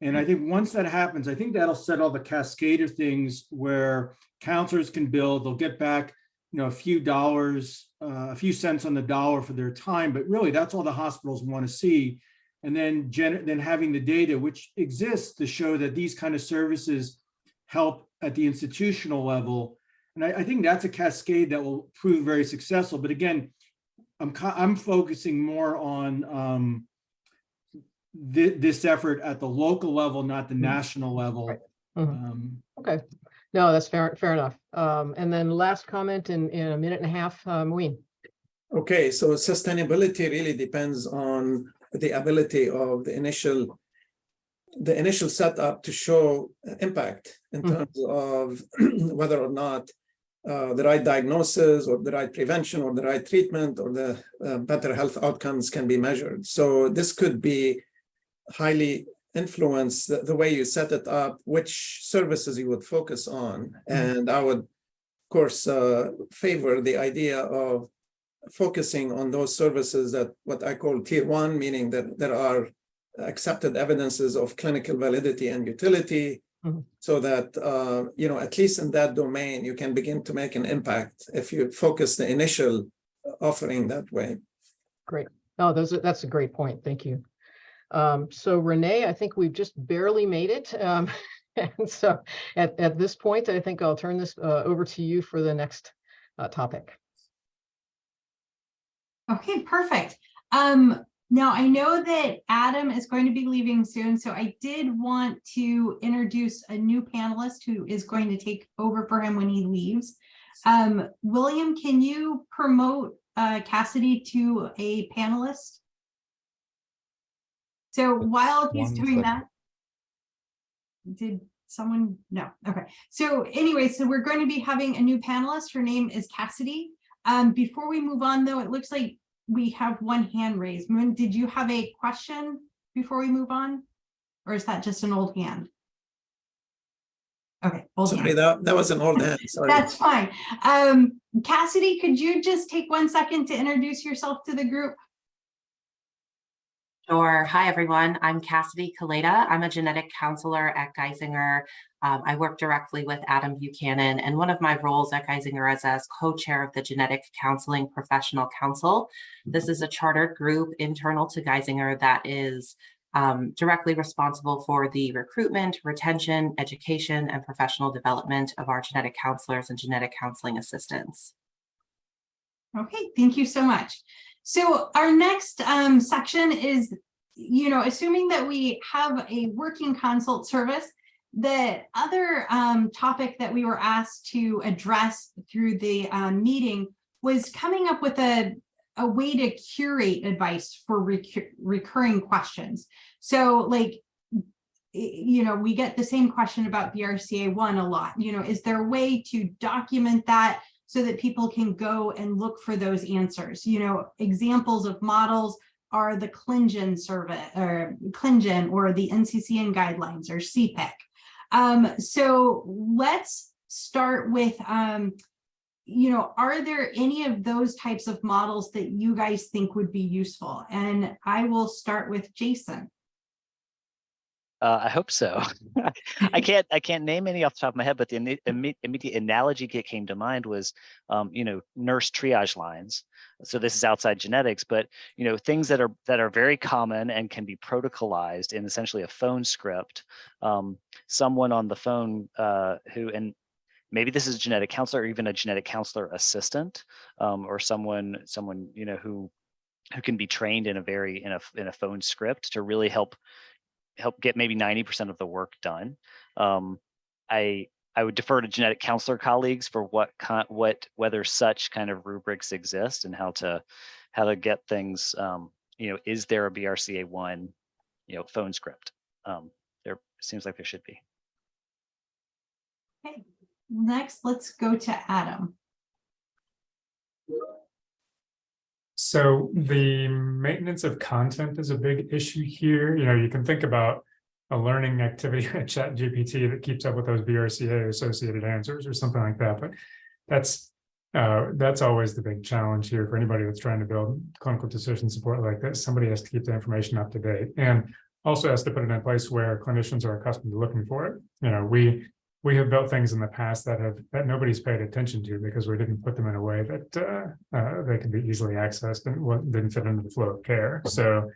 And I think once that happens, I think that'll set all the cascade of things where counselors can bill, they'll get back, you know, a few dollars, uh, a few cents on the dollar for their time, but really that's all the hospitals want to see. And then then having the data which exists to show that these kind of services help at the institutional level. And I, I think that's a cascade that will prove very successful. But again, I'm, I'm focusing more on um, thi- this effort at the local level, not the national level. Right. Mhm. Um, Okay, no, that's fair, fair enough. Um, and then last comment in, in a minute and a half, uh, Muin. Okay, so sustainability really depends on the ability of the initial, the initial setup to show impact in Mhm. terms of whether or not uh, the right diagnosis or the right prevention or the right treatment or the uh, better health outcomes can be measured. So this could be highly influence the, the way you set it up, which services you would focus on. And I would, of course, uh, favor the idea of focusing on those services that what I call tier one, meaning that there are accepted evidences of clinical validity and utility. Mhm. So that, uh, you know, at least in that domain, you can begin to make an impact if you focus the initial offering that way. Great. Oh, those are, that's a great point. Thank you. Um, so Renee, I think we've just barely made it. Um, and so at, at this point, I think I'll turn this, uh, over to you for the next, uh, topic. Okay, perfect. Um, Now, I know that Adam is going to be leaving soon, so I did want to introduce a new panelist who is going to take over for him when he leaves. Um, William, can you promote uh, Cassidy to a panelist? So while he's doing second. that, did someone, no, okay. So anyway, so we're going to be having a new panelist. Her name is Cassidy. Um, before we move on though, it looks like we have one hand raised. Muin, did you have a question before we move on? Or is that just an old hand? Okay. old hand. Sorry, that, that was an old hand, sorry. That's fine. Um, Cassidy, could you just take one second to introduce yourself to the group? Sure. Hi, everyone. I'm Cassidy Kaleda. I'm a genetic counselor at Geisinger. Um, I work directly with Adam Buchanan, and one of my roles at Geisinger is as co-chair of the Genetic Counseling Professional Council. This is a chartered group internal to Geisinger that is um, directly responsible for the recruitment, retention, education, and professional development of our genetic counselors and genetic counseling assistants. Okay, thank you so much. So our next um, section is, you know, assuming that we have a working consult service, the other um, topic that we were asked to address through the um, meeting was coming up with a, a way to curate advice for recur recurring questions. So like, you know, we get the same question about BRCA one a lot, you know, is there a way to document that so that people can go and look for those answers. You know, examples of models are the ClinGen survey or ClinGen or the NCCN guidelines or CPIC. Um, so let's start with, um, you know, are there any of those types of models that you guys think would be useful? And I will start with Jason. Uh, I hope so. I can't I can't name any off the top of my head, but the imme- imme- immediate analogy that came to mind was, um, you know, nurse triage lines. So this is outside genetics, but you know, things that are that are very common and can be protocolized in essentially a phone script. Um, someone on the phone uh, who and maybe this is a genetic counselor or even a genetic counselor assistant um, or someone someone you know who who can be trained in a very in a in a phone script to really help help get maybe 90% of the work done. Um, I I would defer to genetic counselor colleagues for what what whether such kind of rubrics exist and how to how to get things. Um, you know, is there a BRCA one, you know, phone script? Um, there seems like there should be. Okay, next, let's go to Adam. So the maintenance of content is a big issue here. You know, you can think about a learning activity at Chat GPT that keeps up with those BRCA associated answers or something like that. But that's uh, that's always the big challenge here for anybody that's trying to build clinical decision support like this. Somebody has to keep the information up to date and also has to put it in a place where clinicians are accustomed to looking for it. You know, we we have built things in the past that have that nobody's paid attention to because we didn't put them in a way that uh, uh, they can be easily accessed and what didn't fit into the flow of care. So,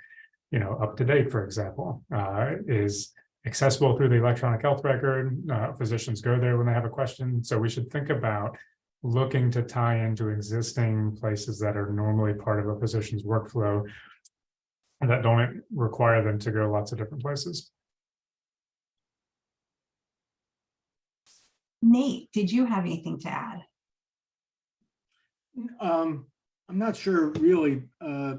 you know, UpToDate, for example, uh, is accessible through the electronic health record. Uh, physicians go there when they have a question. So we should think about looking to tie into existing places that are normally part of a physician's workflow that don't require them to go lots of different places. Nate, did you have anything to add? Um, I'm not sure really. Uh,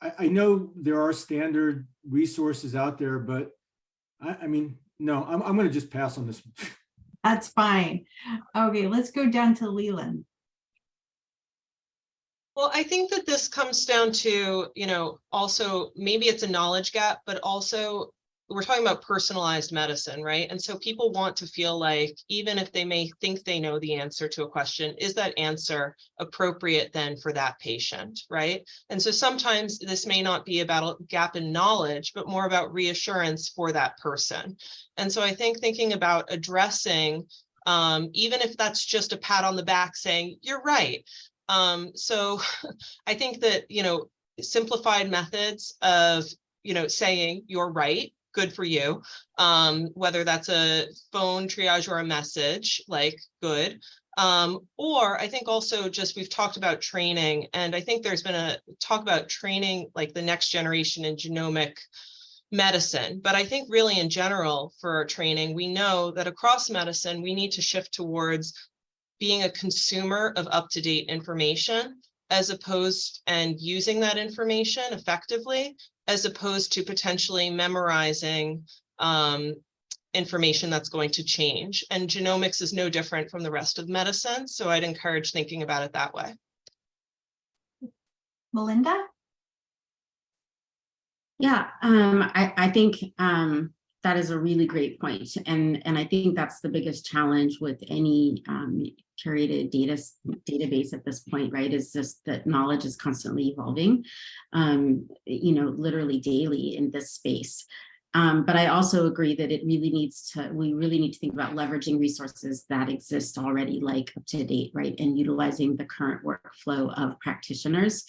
I, I know there are standard resources out there, but I, I mean, no, I'm, I'm going to just pass on this. That's fine. Okay, let's go down to Leland. Well, I think that this comes down to, you know, also maybe it's a knowledge gap, but also we're talking about personalized medicine, right? And so people want to feel like even if they may think they know the answer to a question, is that answer appropriate then for that patient, right? And so sometimes this may not be about a gap in knowledge, but more about reassurance for that person. And so I think thinking about addressing, um, even if that's just a pat on the back saying, you're right. Um, so I think that, you know, simplified methods of, you know, saying you're right good for you. Um, whether that's a phone triage or a message, like good. Um, or I think also just we've talked about training and I think there's been a talk about training like the next generation in genomic medicine. But I think really in general for our training, we know that across medicine, we need to shift towards being a consumer of up-to-date information as opposed and using that information effectively, as opposed to potentially memorizing um, information that's going to change. And genomics is no different from the rest of medicine. So I'd encourage thinking about it that way. Mylynda? Yeah, um, I, I think, um, that is a really great point. And, and I think that's the biggest challenge with any, um, curated data, database at this point, right? Is just that knowledge is constantly evolving, um, you know, literally daily in this space. Um, but I also agree that it really needs to, we really need to think about leveraging resources that exist already, like UpToDate, right? And utilizing the current workflow of practitioners.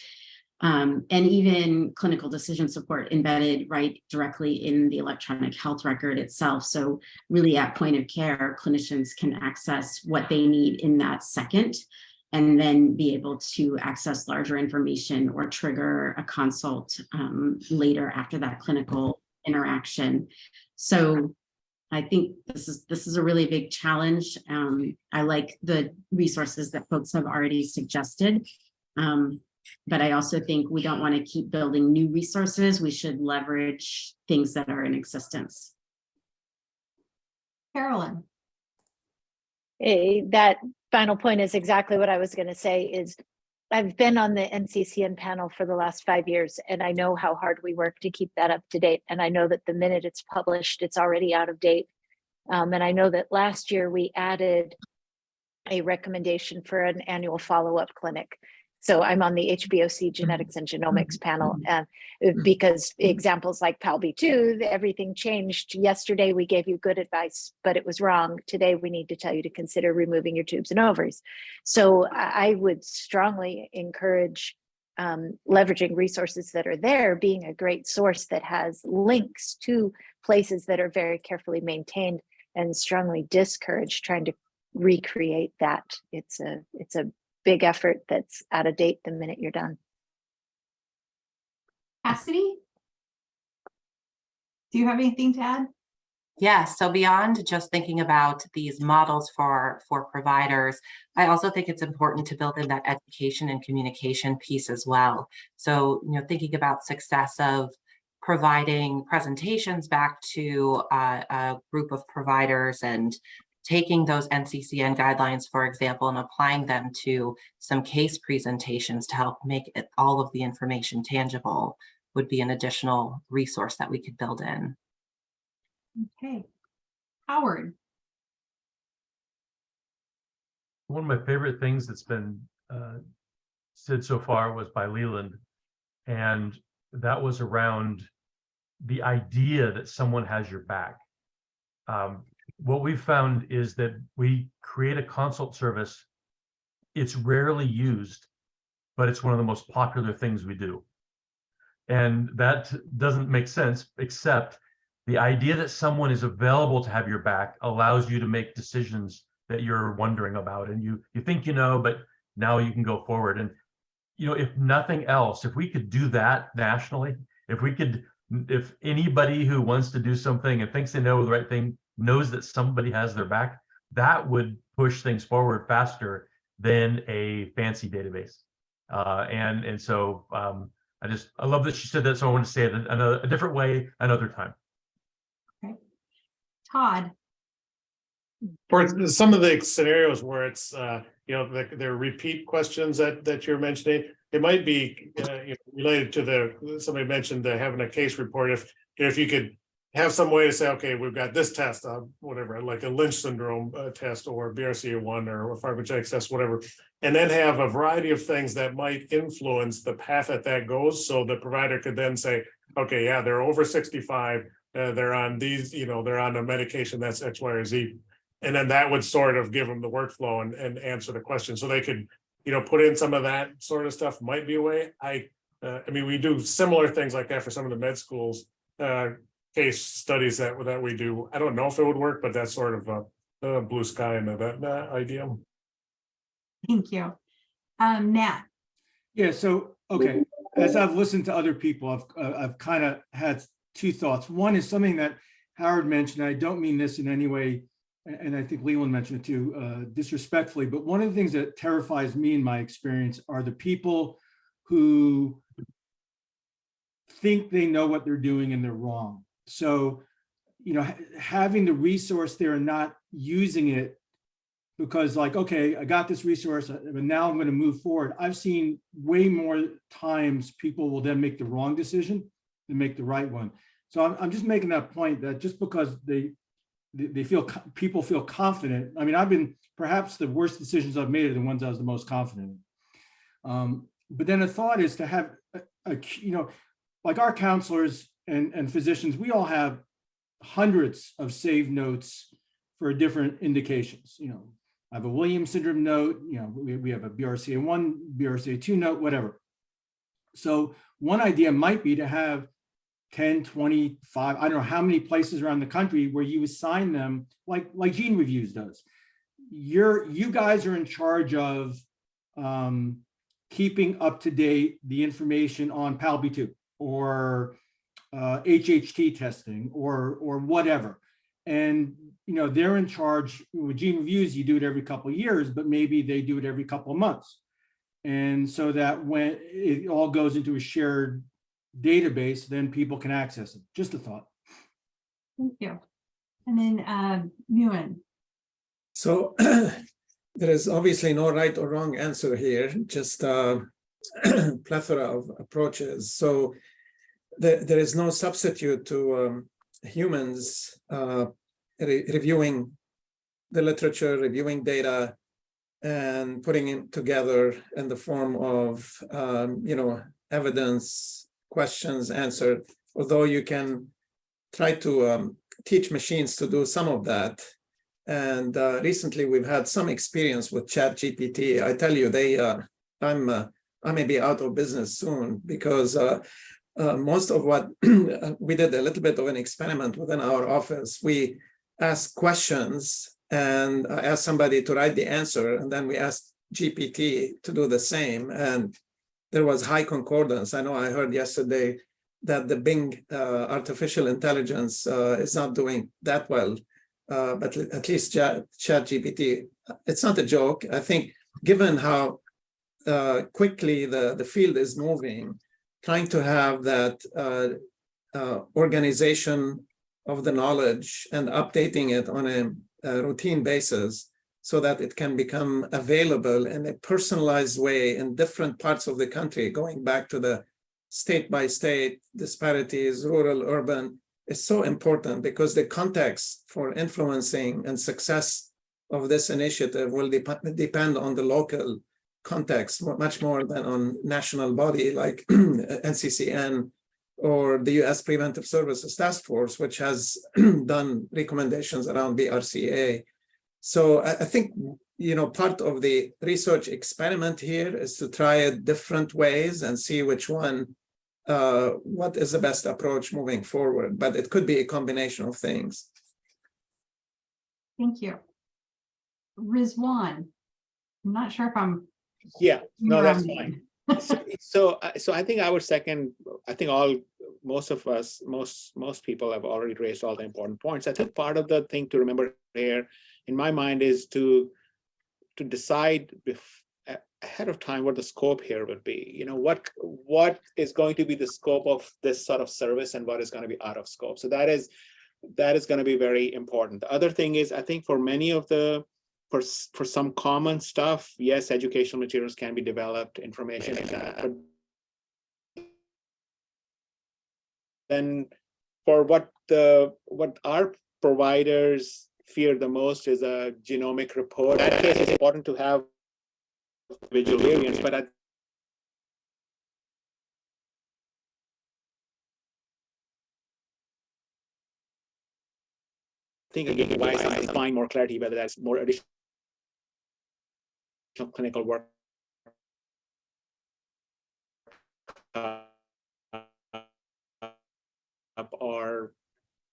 Um, and even clinical decision support embedded right directly in the electronic health record itself. So really at point of care, clinicians can access what they need in that second and then be able to access larger information or trigger a consult um, later after that clinical interaction. So I think this is this is a really big challenge. Um, I like the resources that folks have already suggested. Um, but I also think we don't want to keep building new resources. We should leverage things that are in existence. Carolyn? Eh, that final point is exactly what I was going to say is I've been on the NCCN panel for the last five years and I know how hard we work to keep that up to date. And I know that the minute it's published, it's already out of date. Um, and I know that last year we added a recommendation for an annual follow-up clinic. So I'm on the HBOC mm-hmm. genetics and genomics mm-hmm. panel mm-hmm. uh, because examples like PALB2, everything changed. Yesterday, we gave you good advice, but it was wrong. Today, we need to tell you to consider removing your tubes and ovaries. So I I would strongly encourage um, leveraging resources that are there, being a great source that has links to places that are very carefully maintained and strongly discourage trying to recreate that. It's a, it's a big effort that's out of date the minute you're done. Cassidy? Do you have anything to add? Yeah, so beyond just thinking about these models for, for providers, I also think it's important to build in that education and communication piece as well. So, you know, thinking about success of providing presentations back to uh, a group of providers and taking those NCCN guidelines, for example, and applying them to some case presentations to help make it, all of the information tangible would be an additional resource that we could build in. Okay. Howard? One of my favorite things that's been uh, said so far was by Leland. And that was around the idea that someone has your back. Um, what we've found is that we create a consult service. It's rarely used, but it's one of the most popular things we do. And that doesn't make sense, except the idea that someone is available to have your back allows you to make decisions that you're wondering about and you you think you know but now you can go forward and you know if nothing else if we could do that nationally if we could if anybody who wants to do something and thinks they know the right thing knows that somebody has their back that would push things forward faster than a fancy database. Uh, and and so um, I just I love that she said that so I want to say it another a different way another time. Todd? For some of the scenarios where it's, uh, you know, the, the repeat questions that, that you're mentioning, it might be, uh, you know, related to the, somebody mentioned the having a case report, if, if you could have some way to say, okay, we've got this test, uh, whatever, like a Lynch syndrome uh, test or BRCA1 or a pharmacogenetic test, whatever. And then have a variety of things that might influence the path that that goes. So the provider could then say, okay, yeah, they're over 65. Uh, they're on these, you know, they're on a medication that's X, Y, or Z. And then that would sort of give them the workflow and, and answer the question. So they could, you know, put in some of that sort of stuff might be a way. I, uh, I mean, we do similar things like that for some of the med schools, uh, case studies that, that we do. I don't know if it would work, but that's sort of a, a blue sky and that, that idea. Thank you. Um, Nat, Yeah, so, okay, as I've listened to other people, I've, uh, I've kind of had two thoughts. One is something that Howard mentioned, I don't mean this in any way, and I think Leland mentioned it too, uh, disrespectfully, but one of the things that terrifies me in my experience are the people who think they know what they're doing and they're wrong. So, you know, ha- having the resource there and not using it because like, okay, I got this resource, uh, but now I'm going to move forward. I've seen way more times people will then make the wrong decision than make the right one. So I'm, I'm just making that point that just because they, they, feel, people feel confident. I mean, I've been, perhaps the worst decisions I've made are the ones I was the most confident. Um, but then a thought is to have, a, a, you know, like our counselors and, and physicians, we all have hundreds of saved notes for different indications, you know, I have a Williams syndrome note, you know, we, we have a BRCA one, BRCA two note, whatever. So one idea might be to have 10, 25, I don't know how many places around the country where you assign them like, like GeneReviews does. You're, you guys are in charge of um, keeping up to date the information on PALB2 or uh, HHT testing or, or whatever. And, you know, they're in charge with GeneReviews, you do it every couple of years, but maybe they do it every couple of months. And so that when it all goes into a shared database, then people can access it. Just a thought. thank you. And then, um, Muin, So there is obviously no right or wrong answer here, just a plethora of approaches. So there, there is no substitute to um, humans uh, re- reviewing the literature, reviewing data, and putting it together in the form of, um, you know, evidence, questions answered. Although you can try to um, teach machines to do some of that, and uh, recently we've had some experience with ChatGPT. I tell you, they, uh, I'm, uh, I may be out of business soon because uh, uh, most of what we did a little bit of an experiment within our office. We asked questions and I asked somebody to write the answer, and then we asked GPT to do the same. And there was high concordance. I know I heard yesterday that the Bing uh, artificial intelligence uh, is not doing that well uh, but at least Chat, ChatGPT, it's not a joke. I think given how uh, quickly the, the field is moving, trying to have that uh, uh, organization of the knowledge and updating it on a, a routine basis so that it can become available in a personalized way in different parts of the country, going back to the state by state disparities, rural, urban, is so important because the context for influencing and success of this initiative will dep depend on the local context much more than on national body like NCCN or the US Preventive Services Task Force, which has done recommendations around BRCA. So I, I think, you know, part of the research experiment here is to try it different ways and see which one uh, what is the best approach moving forward, but it could be a combination of things. thank you. Rizwan, I'm not sure if I'm. Yeah, no, that's fine. So, so, uh, so I think our second, I think all, most of us, most, most people have already raised all the important points. I think part of the thing to remember here, in my mind, is to, to decide ahead of time what the scope here would be. You know, what, what is going to be the scope of this sort of service and what is going to be out of scope. So that is, that is going to be very important. The other thing is, I think for many of the, for, for some common stuff, yes, educational materials can be developed, information, but then for what the, what our providers fear the most is a genomic report. In that case, it's important to have visual variants, but I think again, why is find more clarity, whether that's more additional clinical work. Or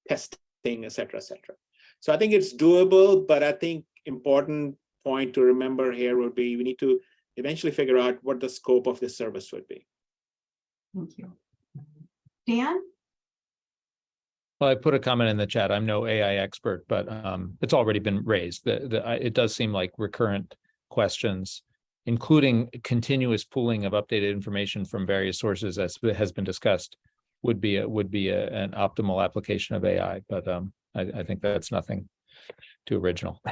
testing, et cetera, et cetera. So I think it's doable, but I think important point to remember here would be, we need to eventually figure out what the scope of this service would be. Thank you. Dan? Well, I put a comment in the chat. I'm no AI expert, but um, it's already been raised. The, the, it does seem like recurrent questions, including continuous pooling of updated information from various sources as has been discussed, would be, a would be a- an optimal application of AI, but um, I, I think that's nothing too original.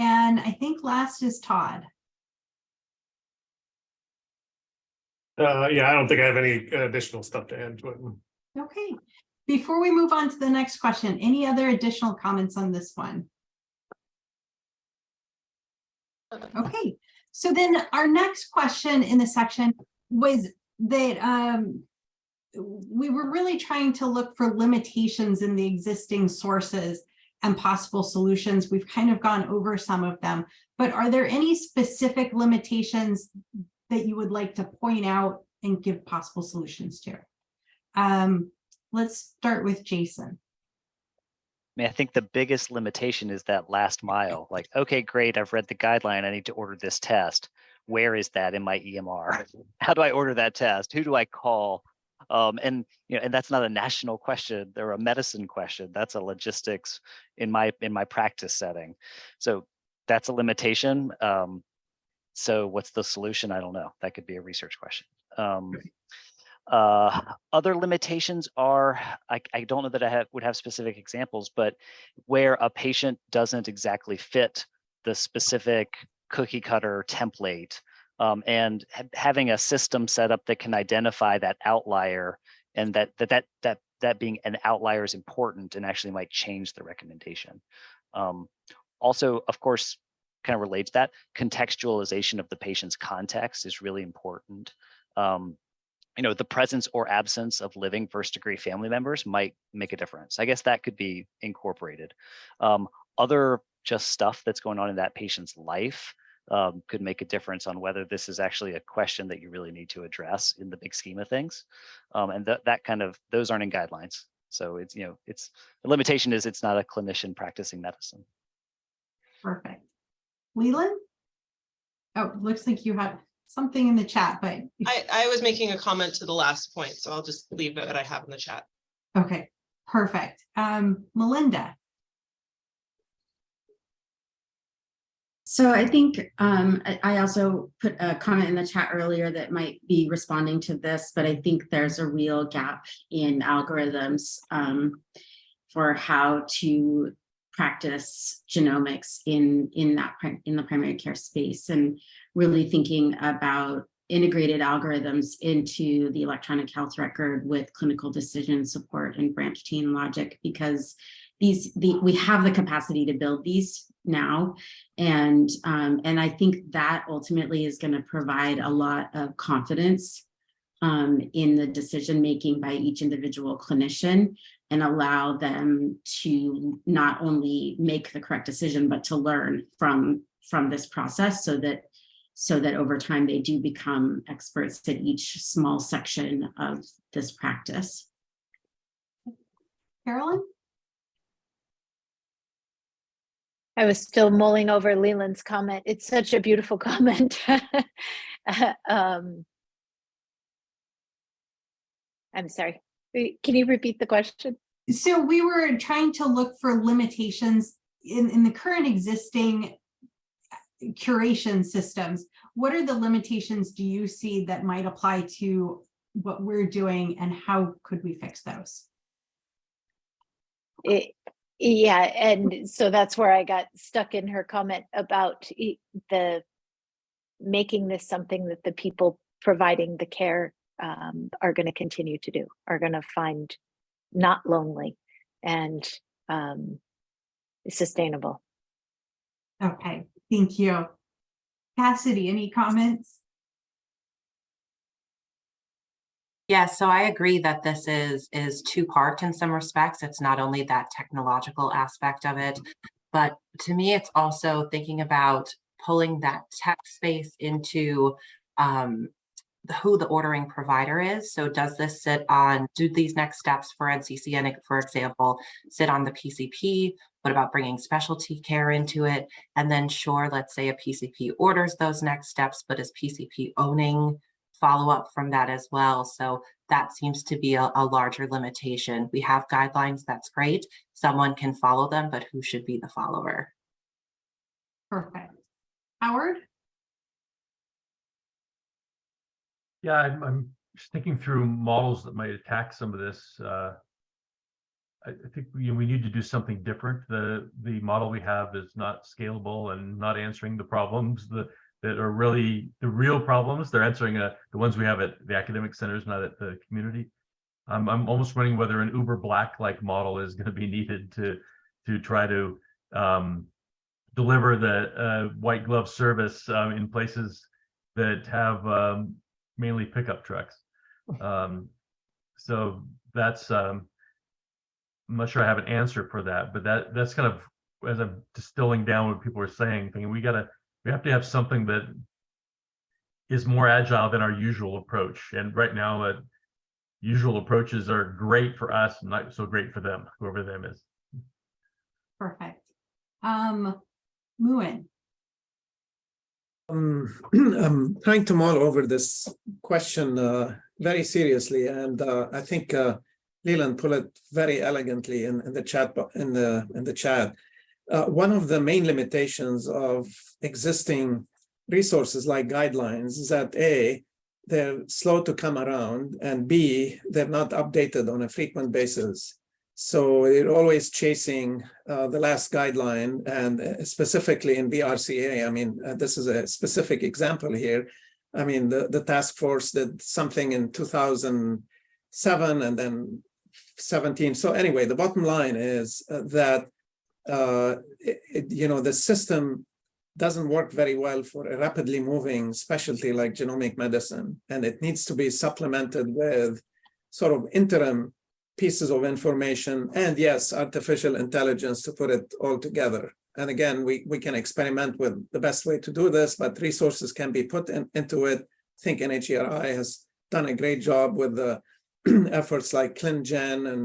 And I think last is Todd. Uh, yeah, I don't think I have any additional stuff to add to it. Okay, before we move on to the next question, any other additional comments on this one? Okay, so then our next question in the section was that um we were really trying to look for limitations in the existing sources and possible solutions. We've kind of gone over some of them, but are there any specific limitations that you would like to point out and give possible solutions to? Um, let's start with Jason. I mean, I think the biggest limitation is that last mile. Like, okay, great, I've read the guideline. I need to order this test. Where is that in my EMR? How do I order that test? Who do I call? Um, and you know, and that's not a national question. They're a medicine question. That's a logistics in my in my practice setting. So that's a limitation. Um, so what's the solution? I don't know. That could be a research question. Um, uh, other limitations are, I, I don't know that I have, would have specific examples, but where a patient doesn't exactly fit the specific cookie cutter template um, and ha having a system set up that can identify that outlier and that that that that that being an outlier is important and actually might change the recommendation. Um, also, of course, kind of relates that contextualization of the patient's context is really important. Um, you know, the presence or absence of living first degree family members might make a difference. I guess that could be incorporated. Um, other just stuff that's going on in that patient's life um, could make a difference on whether this is actually a question that you really need to address in the big scheme of things. Um, and that that kind of, those aren't in guidelines. So it's, you know, it's, the limitation is it's not a clinician practicing medicine. Perfect. Leland? Oh, looks like you have something in the chat, but, I, I was making a comment to the last point, so I'll just leave it what I have in the chat. okay, perfect. Um, Mylynda? So I think um, I I also put a comment in the chat earlier that might be responding to this, but I think there's a real gap in algorithms um, for how to practice genomics in in that in the primary care space and really thinking about integrated algorithms into the electronic health record with clinical decision support and branch chain logic because these the we have the capacity to build these now. And um, and I think that ultimately is going to provide a lot of confidence um, in the decision making by each individual clinician and allow them to not only make the correct decision but to learn from from this process so that so that over time they do become experts at each small section of this practice. Carolyn? I was still mulling over Leland's comment. It's such a beautiful comment. um, I'm sorry. Can you repeat the question? So we were trying to look for limitations in, in the current existing curation systems. What are the limitations do you see that might apply to what we're doing and how could we fix those? It, yeah, and so that's where I got stuck in her comment about the making this something that the people providing the care um, are going to continue to do, are going to find not lonely and um, sustainable. Okay, thank you. Cassidy, any comments? Yeah, so I agree that this is is two part in some respects. It's not only that technological aspect of it, but to me, it's also thinking about pulling that tech space into um, who the ordering provider is. So does this sit on, do these next steps for NCCN, for example, sit on the PCP? What about bringing specialty care into it? And then sure, let's say a PCP orders those next steps, but is PCP owning follow-up from that as well? So that seems to be a, a larger limitation. We have guidelines, that's great. Someone can follow them, but who should be the follower? Perfect. Howard? Yeah, I'm, I'm just thinking through models that might attack some of this. Uh, I, I think we, we need to do something different. The, the model we have is not scalable and not answering the problems that, that are really the real problems. They're answering uh, the ones we have at the academic centers, not at the community. I'm, I'm almost wondering whether an Uber Black-like model is going to be needed to, to try to um, deliver the uh, white glove service um, in places that have um, mainly pickup trucks. Um, so that's, um, I'm not sure I have an answer for that, but that, that's kind of, as I'm distilling down what people are saying, thinking we gotta, we have to have something that is more agile than our usual approach. And right now, uh, usual approaches are great for us, not so great for them, whoever them is. Perfect. Um, Muin, Um, I'm trying to mull over this question uh, very seriously, and uh, I think uh, Leland put it very elegantly in, in the chat in the in the chat. Uh, one of the main limitations of existing resources like guidelines is that a they're slow to come around, and b they're not updated on a frequent basis. So you're always chasing uh, the last guideline and uh, specifically in BRCA. I mean, uh, this is a specific example here. I mean, the, the task force did something in 2007 and then 17. So anyway, the bottom line is uh, that, uh, it- you know, the system doesn't work very well for a rapidly moving specialty like genomic medicine. And it needs to be supplemented with sort of interim pieces of information and yes, artificial intelligence to put it all together. And again, we, we can experiment with the best way to do this, but resources can be put in, into it. I think NHGRI has done a great job with the efforts like ClinGen and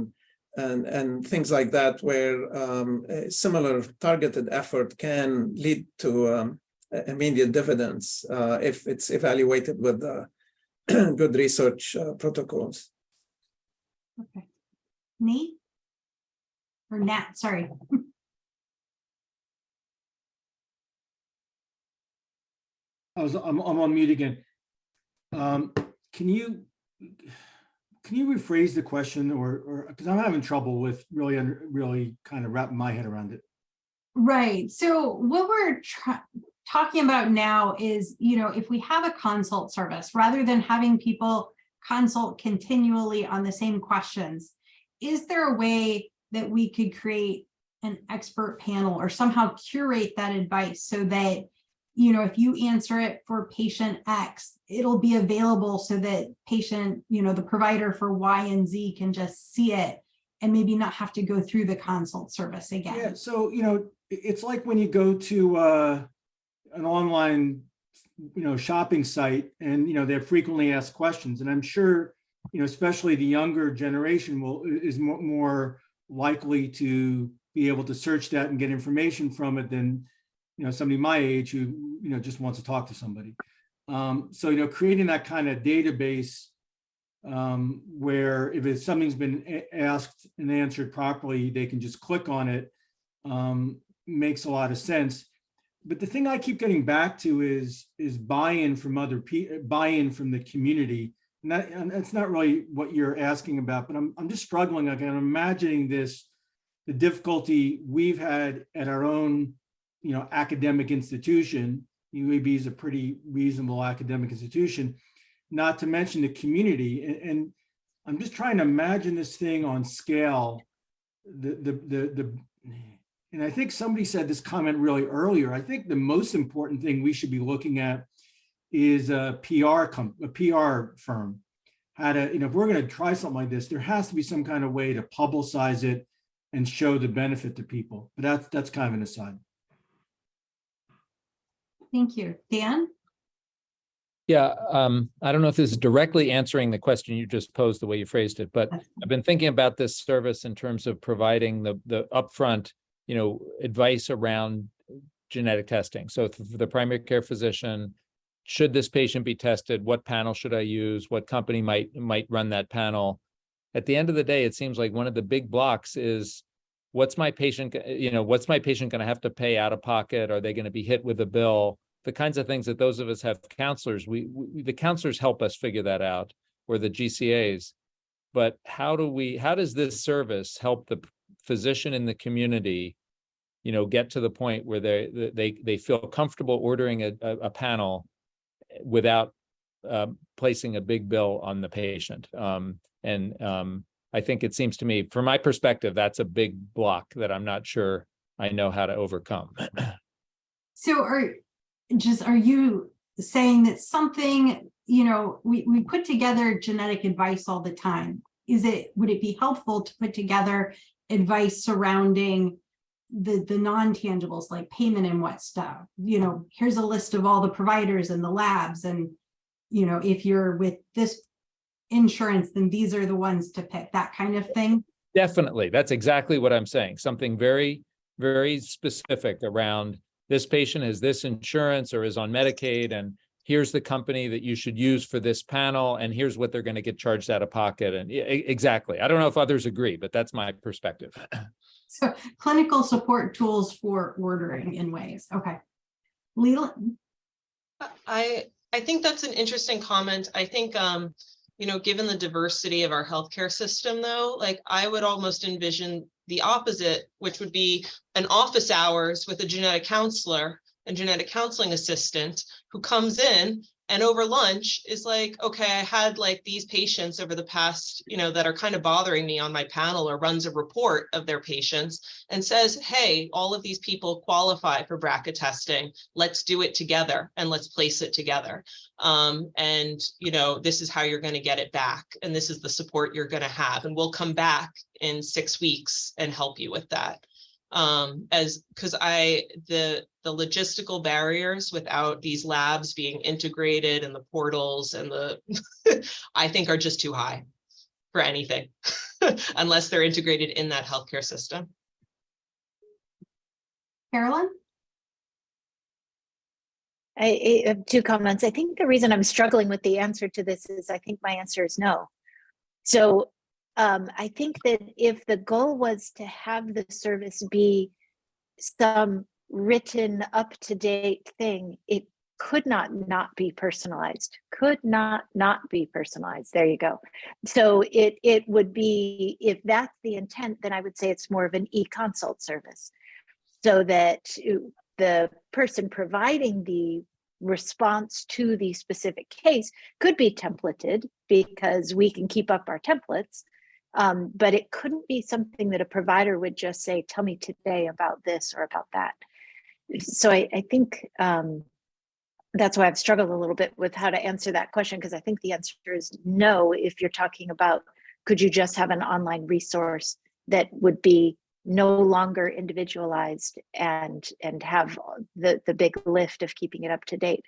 and and things like that, where um, a similar targeted effort can lead to um, immediate dividends uh, if it's evaluated with uh, good research uh, protocols. okay. Nate? Or Nat, sorry. I was, I'm, I'm on mute again. Um, can you, can you rephrase the question or, or, because I'm having trouble with really, under really kind of wrapping my head around it. Right, so what we're talking about now is, you know, if we have a consult service, rather than having people consult continually on the same questions, is there a way that we could create an expert panel or somehow curate that advice so that, you know, if you answer it for patient X, it'll be available so that patient, you know, the provider for Y and Z can just see it and maybe not have to go through the consult service again. Yeah, so, you know, it's like when you go to uh, an online, you know, shopping site and, you know, they're frequently asked questions. And I'm sure, you know, especially the younger generation will, is more, more likely to be able to search that and get information from it than, you know, somebody my age who, you know, just wants to talk to somebody. Um, so, you know, creating that kind of database um, where if it's, something's been asked and answered properly, they can just click on it, um, makes a lot of sense. But the thing I keep getting back to is, is buy-in from other people, buy-in from the community. And that's not really what you're asking about, but I'm, I'm just struggling. Like, I'm imagining this, the difficulty we've had at our own, you know, academic institution. UAB is a pretty reasonable academic institution not to mention the community. And, and I'm just trying to imagine this thing on scale. The, the, the, the, and I think somebody said this comment really earlier. I think the most important thing we should be looking at is a PR, com- a PR firm. How to, you know, if we're going to try something like this, there has to be some kind of way to publicize it and show the benefit to people. But that's, that's kind of an aside. Thank you. Dan? Yeah, um, I don't know if this is directly answering the question you just posed, the way you phrased it, but I've been thinking about this service in terms of providing the, the upfront, you know, advice around genetic testing. So for the primary care physician, should this patient be tested? What panel should I use? What company might, might run that panel? At the end of the day, it seems like one of the big blocks is what's my patient, you know, what's my patient going to have to pay out of pocket? Are they going to be hit with a bill? The kinds of things that those of us have counselors, we, we, the counselors help us figure that out, or the GCAs. But how do we, how does this service help the physician in the community, you know, get to the point where they, they, they feel comfortable ordering a, a, a panel without um, placing a big bill on the patient? Um, and um, I think it seems to me, from my perspective, that's a big block that I'm not sure I know how to overcome. So are, just, are you saying that something, you know, we, we put together genetic advice all the time? Is it, would it be helpful to put together advice surrounding the, the non-tangibles like payment and what stuff? You know, here's a list of all the providers and the labs and, you know, if you're with this insurance, then these are the ones to pick, that kind of thing? Definitely. That's exactly what I'm saying. Something very, very specific around this patient has this insurance or is on Medicaid and here's the company that you should use for this panel and here's what they're going to get charged out of pocket. And exactly. I don't know if others agree, but that's my perspective. So clinical support tools for ordering in ways, okay. Leland, I, I think that's an interesting comment. I think, um, you know, given the diversity of our healthcare system though, like I would almost envision the opposite, which would be an office hours with a genetic counselor and genetic counseling assistant who comes in and over lunch is like, okay, I had like these patients over the past, you know, that are kind of bothering me on my panel or runs a report of their patients and says, hey, all of these people qualify for BRCA testing. Let's do it together and let's place it together. Um, and, you know, this is how you're going to get it back. And this is the support you're going to have. And we'll come back in six weeks and help you with that um, as, because I, the, the logistical barriers without these labs being integrated and the portals and the, I think are just too high for anything, unless they're integrated in that healthcare system. Carolyn? I, I have two comments. I think the reason I'm struggling with the answer to this is I think my answer is no. So um, I think that if the goal was to have the service be some written up-to-date thing, it could not not be personalized, could not not be personalized. There you go. So it it would be, if that's the intent, then I would say it's more of an e-consult service. So that uh, the person providing the response to the specific case could be templated because we can keep up our templates. Um, but it couldn't be something that a provider would just say, tell me today about this or about that. So I, I think um, that's why I've struggled a little bit with how to answer that question because I think the answer is no if you're talking about could you just have an online resource that would be no longer individualized and and have the the big lift of keeping it up to date.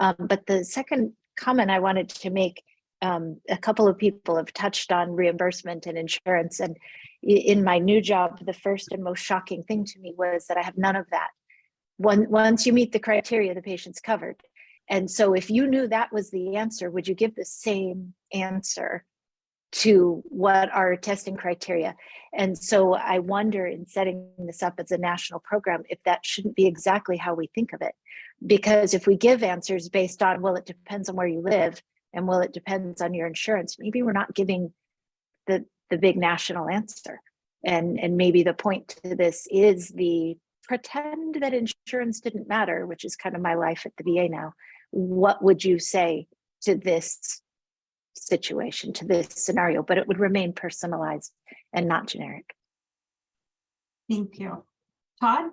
Um, but the second comment I wanted to make, um, a couple of people have touched on reimbursement and insurance, and in my new job, the first and most shocking thing to me was that I have none of that. Once you meet the criteria, the patient's covered. And so if you knew that was the answer, would you give the same answer to what are testing criteria? And so I wonder in setting this up as a national program, if that shouldn't be exactly how we think of it. Because if we give answers based on, well, it depends on where you live, and well, it depends on your insurance, maybe we're not giving the, the big national answer. And, and maybe the point to this is the pretend that insurance didn't matter, which is kind of my life at the VA now. What would you say to this situation, to this scenario? But it would remain personalized and not generic. Thank you. Todd?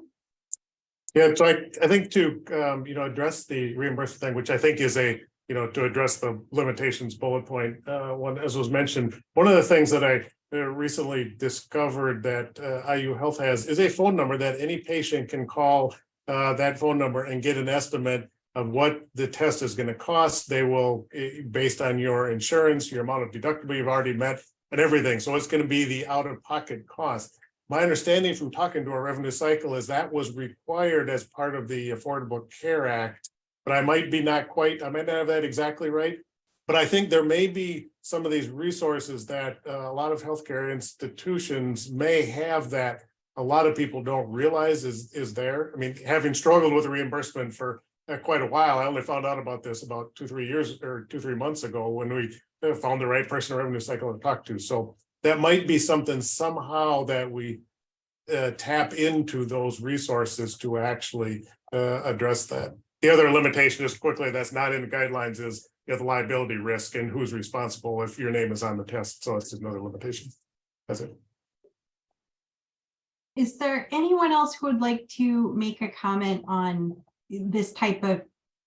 Yeah, so I, I think to, um, you know, address the reimbursement thing, which I think is a, you know, to address the limitations bullet point, uh, one, as was mentioned, one of the things that I uh, recently discovered that, uh, IU Health has is a phone number that any patient can call, uh, that phone number and get an estimate of what the test is going to cost. They will, eh, based on your insurance, your amount of deductible you've already met and everything. So it's going to be the out-of-pocket cost. My understanding from talking to our revenue cycle is that was required as part of the Affordable Care Act. But I might be not quite, I might not have that exactly right. But I think there may be some of these resources that uh, a lot of healthcare institutions may have that a lot of people don't realize is, is there. I mean, having struggled with reimbursement for uh, quite a while, I only found out about this about two, three years or two, three months ago when we uh, found the right person in revenue cycle to talk to. So that might be something somehow that we uh, tap into those resources to actually uh, address that. The other limitation, just quickly, that's not in the guidelines is you have the liability risk and who's responsible if your name is on the test. So it's another limitation. That's it. Is there anyone else who would like to make a comment on this type of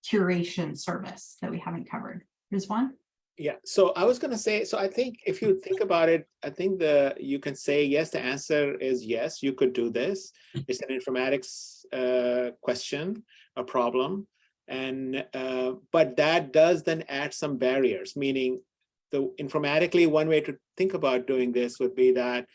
curation service that we haven't covered? There's one. Yeah, so I was gonna say, so I think if you think about it, I think the, you can say, yes, the answer is yes, you could do this. It's an informatics uh, question, a problem. And, uh, but that does then add some barriers, meaning the informatically, one way to think about doing this would be that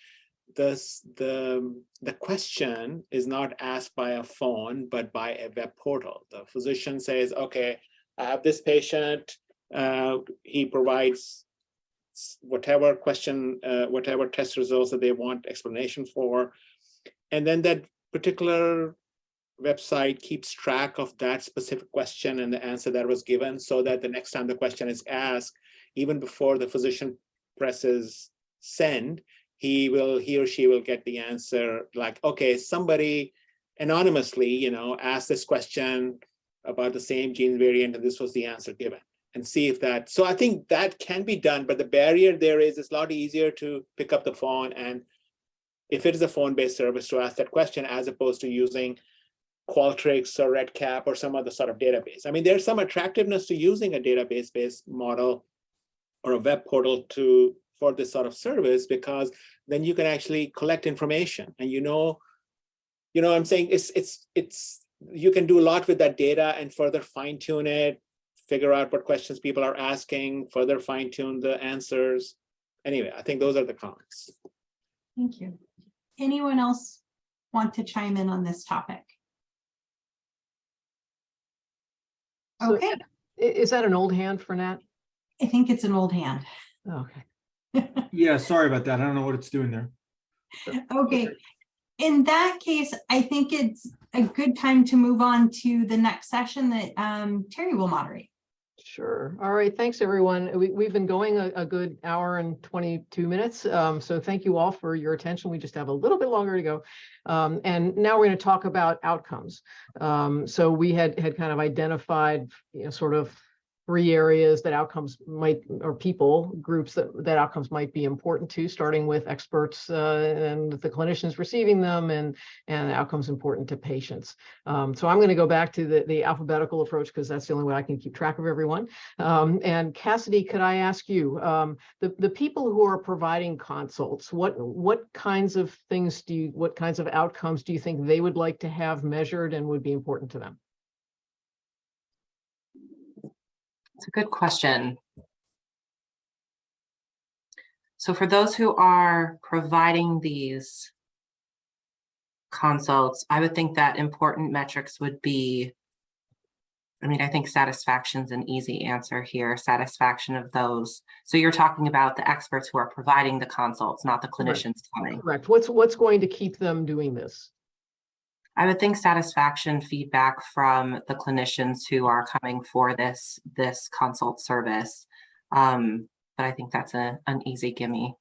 this, the, the question is not asked by a phone, but by a web portal. The physician says, okay, I have this patient, uh, he provides whatever question, uh, whatever test results that they want explanation for. And then that particular website keeps track of that specific question and the answer that was given so that the next time the question is asked, even before the physician presses send, he will, he or she will get the answer like, okay, somebody anonymously, you know, asked this question about the same gene variant and this was the answer given and see if that, so I think that can be done, but the barrier there is, it's a lot easier to pick up the phone and if it is a phone-based service to ask that question as opposed to using Qualtrics or REDCap or some other sort of database. I mean, there's some attractiveness to using a database-based model or a web portal to, for this sort of service, because then you can actually collect information and you know, you know, I'm saying it's, it's, it's, you can do a lot with that data and further fine tune it, figure out what questions people are asking, further fine tune the answers. Anyway, I think those are the comments. Thank you. Anyone else want to chime in on this topic? Okay, i- Is that an old hand for Nat? I think it's an old hand. Okay. Yeah, sorry about that. I don't know what it's doing there. Okay, in that case, I think it's a good time to move on to the next session that um, Terry will moderate. Sure. All right. Thanks, everyone. We, we've been going a, a good hour and 22 minutes. Um, so thank you all for your attention. We just have a little bit longer to go. Um, and now we're going to talk about outcomes. Um, so we had, had kind of identified, you know, sort of three areas that outcomes might, or people, groups that, that outcomes might be important to, starting with experts uh, and the clinicians receiving them and, and outcomes important to patients. Um, so I'm going to go back to the, the alphabetical approach because that's the only way I can keep track of everyone. Um, and Cassidy, could I ask you, um, the, the people who are providing consults, what, what kinds of things do you, what kinds of outcomes do you think they would like to have measured and would be important to them? It's a good question. So for those who are providing these consults, I would think that important metrics would be, I mean, I think satisfaction's an easy answer here, satisfaction of those. So you're talking about the experts who are providing the consults, not the Correct. clinicians coming. Correct. What's, what's going to keep them doing this? I would think satisfaction feedback from the clinicians who are coming for this, this consult service. Um, but I think that's a, an easy gimme.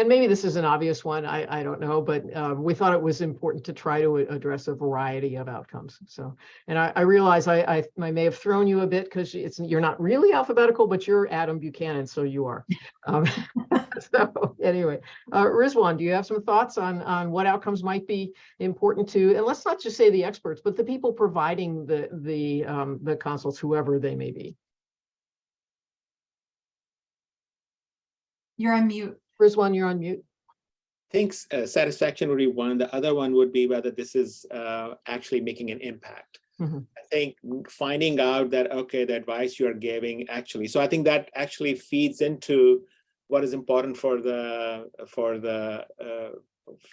And maybe this is an obvious one, I, I don't know, but uh, we thought it was important to try to address a variety of outcomes. So, and I, I realize I, I, I may have thrown you a bit because it's, you're not really alphabetical, but you're Adam Buchanan, so you are. Um, So anyway, uh, Rizwan, do you have some thoughts on, on what outcomes might be important to, and let's not just say the experts, but the people providing the, the, um, the consults, whoever they may be. You're on mute. Rizwan, you're on mute. Thanks, uh, satisfaction would be one. The other one would be whether this is uh, actually making an impact. Mhm. I think finding out that, okay, the advice you are giving actually, so I think that actually feeds into what is important for the, for the, uh,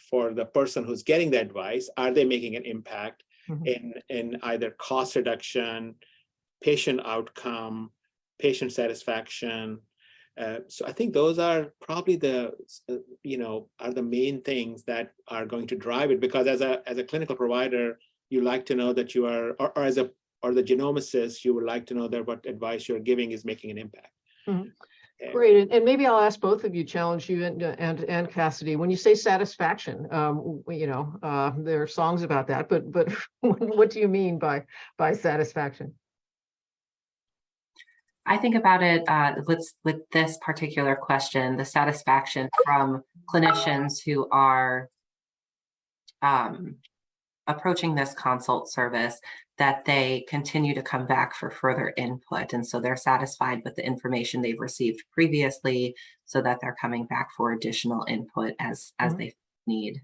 for the person who's getting the advice. Are they making an impact Mhm. in, in either cost reduction, patient outcome, patient satisfaction? Uh, so I think those are probably the, uh, you know, are the main things that are going to drive it because as a, as a clinical provider, you like to know that you are, or, or as a, or the genomicist, you would like to know that what advice you're giving is making an impact. Mhm. Okay. Great, and, and maybe I'll ask both of you, challenge you and, and, and Cassidy, when you say satisfaction, um, you know, uh, there are songs about that, but, but what do you mean by, by satisfaction? I think about it uh, with, with this particular question, the satisfaction from clinicians who are um, approaching this consult service, that they continue to come back for further input. And so they're satisfied with the information they've received previously so that they're coming back for additional input as, as Mhm. they need.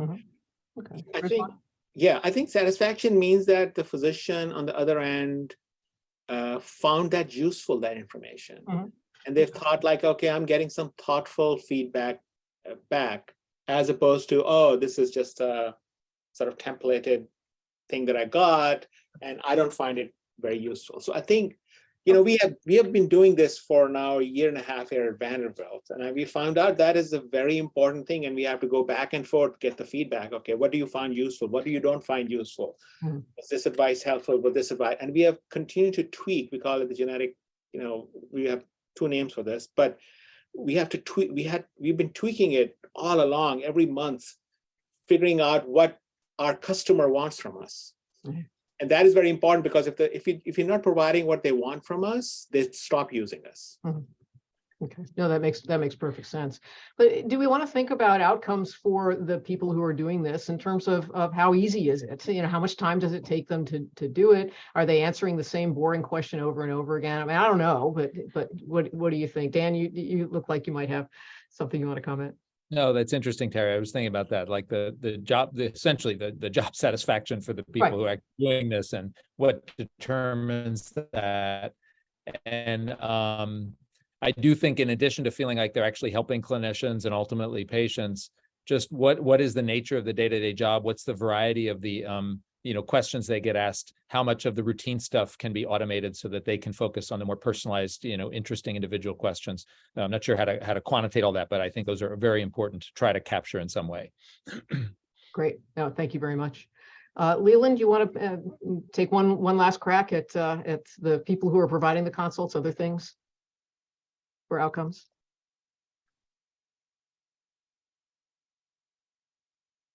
Okay. I think, yeah, I think satisfaction means that the physician on the other end uh, found that useful, that information. Mhm. And they've thought like, okay, I'm getting some thoughtful feedback uh, back, as opposed to, oh, this is just a sort of templated thing that I got, and I don't find it very useful. So I think, you know, we have we have been doing this for now a year and a half here at Vanderbilt, and we found out that is a very important thing, and we have to go back and forth, get the feedback. Okay, what do you find useful? What do you don't find useful? Mhm. Was this advice helpful? Was this advice? And we have continued to tweak. We call it the genetic, you know, we have two names for this, but we have to tweak, we had, we've been tweaking it all along, every month, figuring out what our customer wants from us. Mhm. And that is very important because if the, if you, if you're not providing what they want from us, they stop using us. Mm-hmm. Okay, no, that makes, that makes perfect sense. But do we want to think about outcomes for the people who are doing this in terms of, of how easy is it? You know, how much time does it take them to, to do it? Are they answering the same boring question over and over again? I mean, I don't know, but, but what, what do you think? Dan, you, you look like you might have something you want to comment. No, that's interesting, Terry. I was thinking about that, like the, the job, the, essentially the, the job satisfaction for the people who are doing this and what determines that. And, um, I do think in addition to feeling like they're actually helping clinicians and ultimately patients, just what, what is the nature of the day-to-day job? What's the variety of the, um, you know, questions they get asked? How much of the routine stuff can be automated so that they can focus on the more personalized, you know, interesting individual questions? I'm not sure how to, how to quantitate all that, but I think those are very important to try to capture in some way. Great. No, thank you very much. Uh, Leland, you want to, uh, take one, one last crack at, uh, at the people who are providing the consults, other things? For outcomes?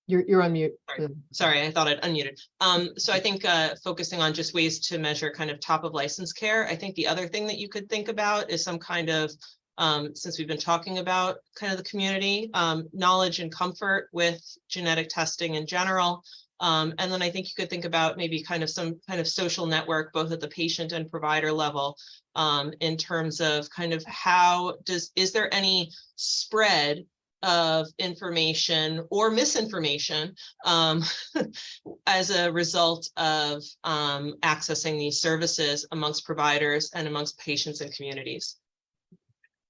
You're, you're on mute. Sorry. Sorry, I thought I'd unmuted. Um, so I think uh, focusing on just ways to measure kind of top of license care. I think the other thing that you could think about is some kind of, um, since we've been talking about kind of the community, um, knowledge and comfort with genetic testing in general. Um, and then I think you could think about maybe kind of some kind of social network, both at the patient and provider level, um, in terms of kind of how does, is there any spread of information or misinformation um, as a result of um, accessing these services amongst providers and amongst patients and communities.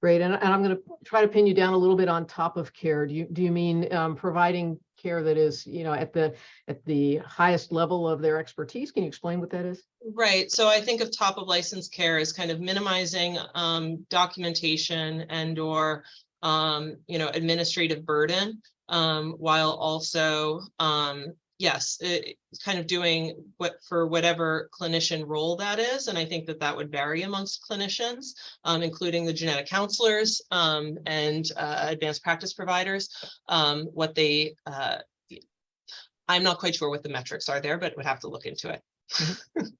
Great, and, and I'm going to try to pin you down a little bit on top of care. Do you, do you mean um, providing care that is, you know, at the, at the highest level of their expertise? Can you explain what that is? Right, so I think of top of license care as kind of minimizing um, documentation and or um, you know, administrative burden, um, while also, um, yes, it, kind of doing what for whatever clinician role that is. And I think that that would vary amongst clinicians, um, including the genetic counselors um, and uh, advanced practice providers, um, what they, uh, I'm not quite sure what the metrics are there, but would have to look into it.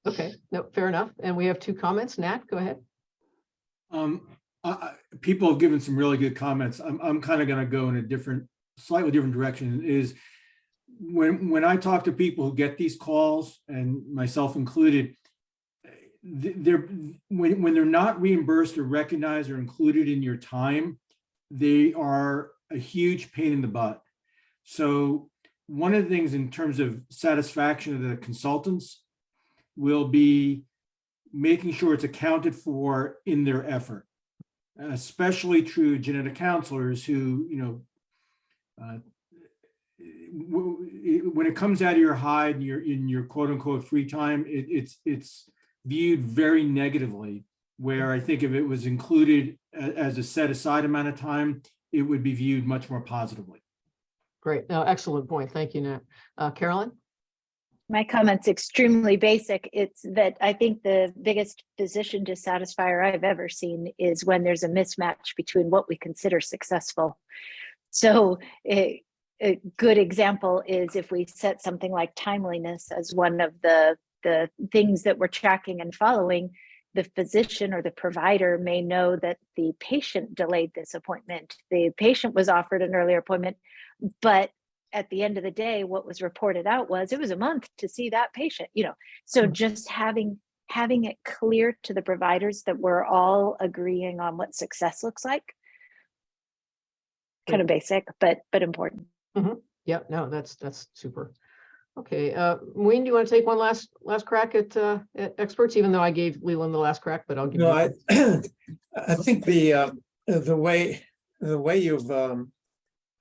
Okay, no, fair enough. And we have two comments. Nat, go ahead. Um, I, people have given some really good comments. I'm, I'm kind of going to go in a different, slightly different direction is when, when I talk to people who get these calls and myself included, they're, when, when they're not reimbursed or recognized or included in your time, they are a huge pain in the butt. So one of the things in terms of satisfaction of the consultants will be making sure it's accounted for in their effort. Especially true genetic counselors who, you know, uh, when it comes out of your hide and you're in your quote unquote free time, it, it's, it's viewed very negatively. Where I think if it was included as a set aside amount of time, it would be viewed much more positively. Great. No, excellent point. Thank you, Nat. Uh, Carolyn? My comment's extremely basic. It's that I think the biggest physician dissatisfier I've ever seen is when there's a mismatch between what we consider successful. So a, a good example is if we set something like timeliness as one of the, the things that we're tracking and following, the physician or the provider may know that the patient delayed this appointment. The patient was offered an earlier appointment, but at the end of the day, what was reported out was it was a month to see that patient, you know. So Mhm. just having having it clear to the providers that we're all agreeing on what success looks like. Kind of basic, but but important. Yeah, no, that's, that's super. Okay, uh, Wayne, do you want to take one last, last crack at, uh, at experts, even though I gave Leland the last crack, but I'll give you. No, I, I think the, uh, the way, the way you've, um,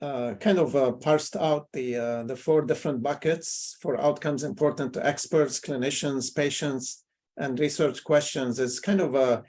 uh, kind of, uh, parsed out the, uh, the four different buckets for outcomes important to experts, clinicians, patients, and research questions is kind of a,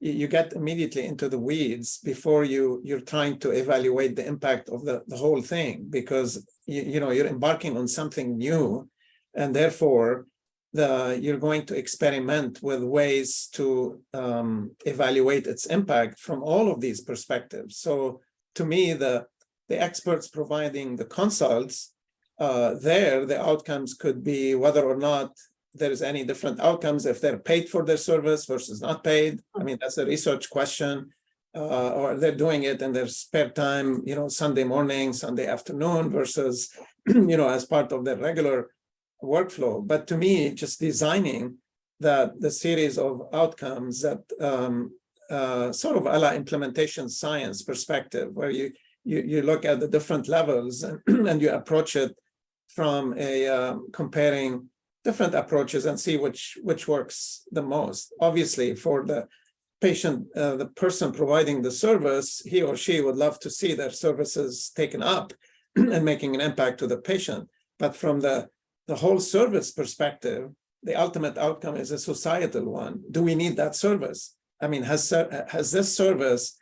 you, you get immediately into the weeds before you, you're trying to evaluate the impact of the, the whole thing, because you, you know, you're embarking on something new, and therefore, the you're going to experiment with ways to um, evaluate its impact from all of these perspectives. So to me, the the experts providing the consults, uh, there the outcomes could be whether or not there's any different outcomes if they're paid for their service versus not paid. I mean, that's a research question. Uh, or they're doing it in their spare time, you know, Sunday morning, Sunday afternoon versus, you know, as part of their regular workflow. But to me, just designing that the series of outcomes that um, uh, sort of a la implementation science perspective, where you you you look at the different levels and, and you approach it from a um, comparing different approaches and see which which works the most. Obviously, for the patient, uh, the person providing the service, he or she would love to see their services taken up and making an impact to the patient. But from the the whole service perspective, the ultimate outcome is a societal one. Do we need that service? I mean, has has this service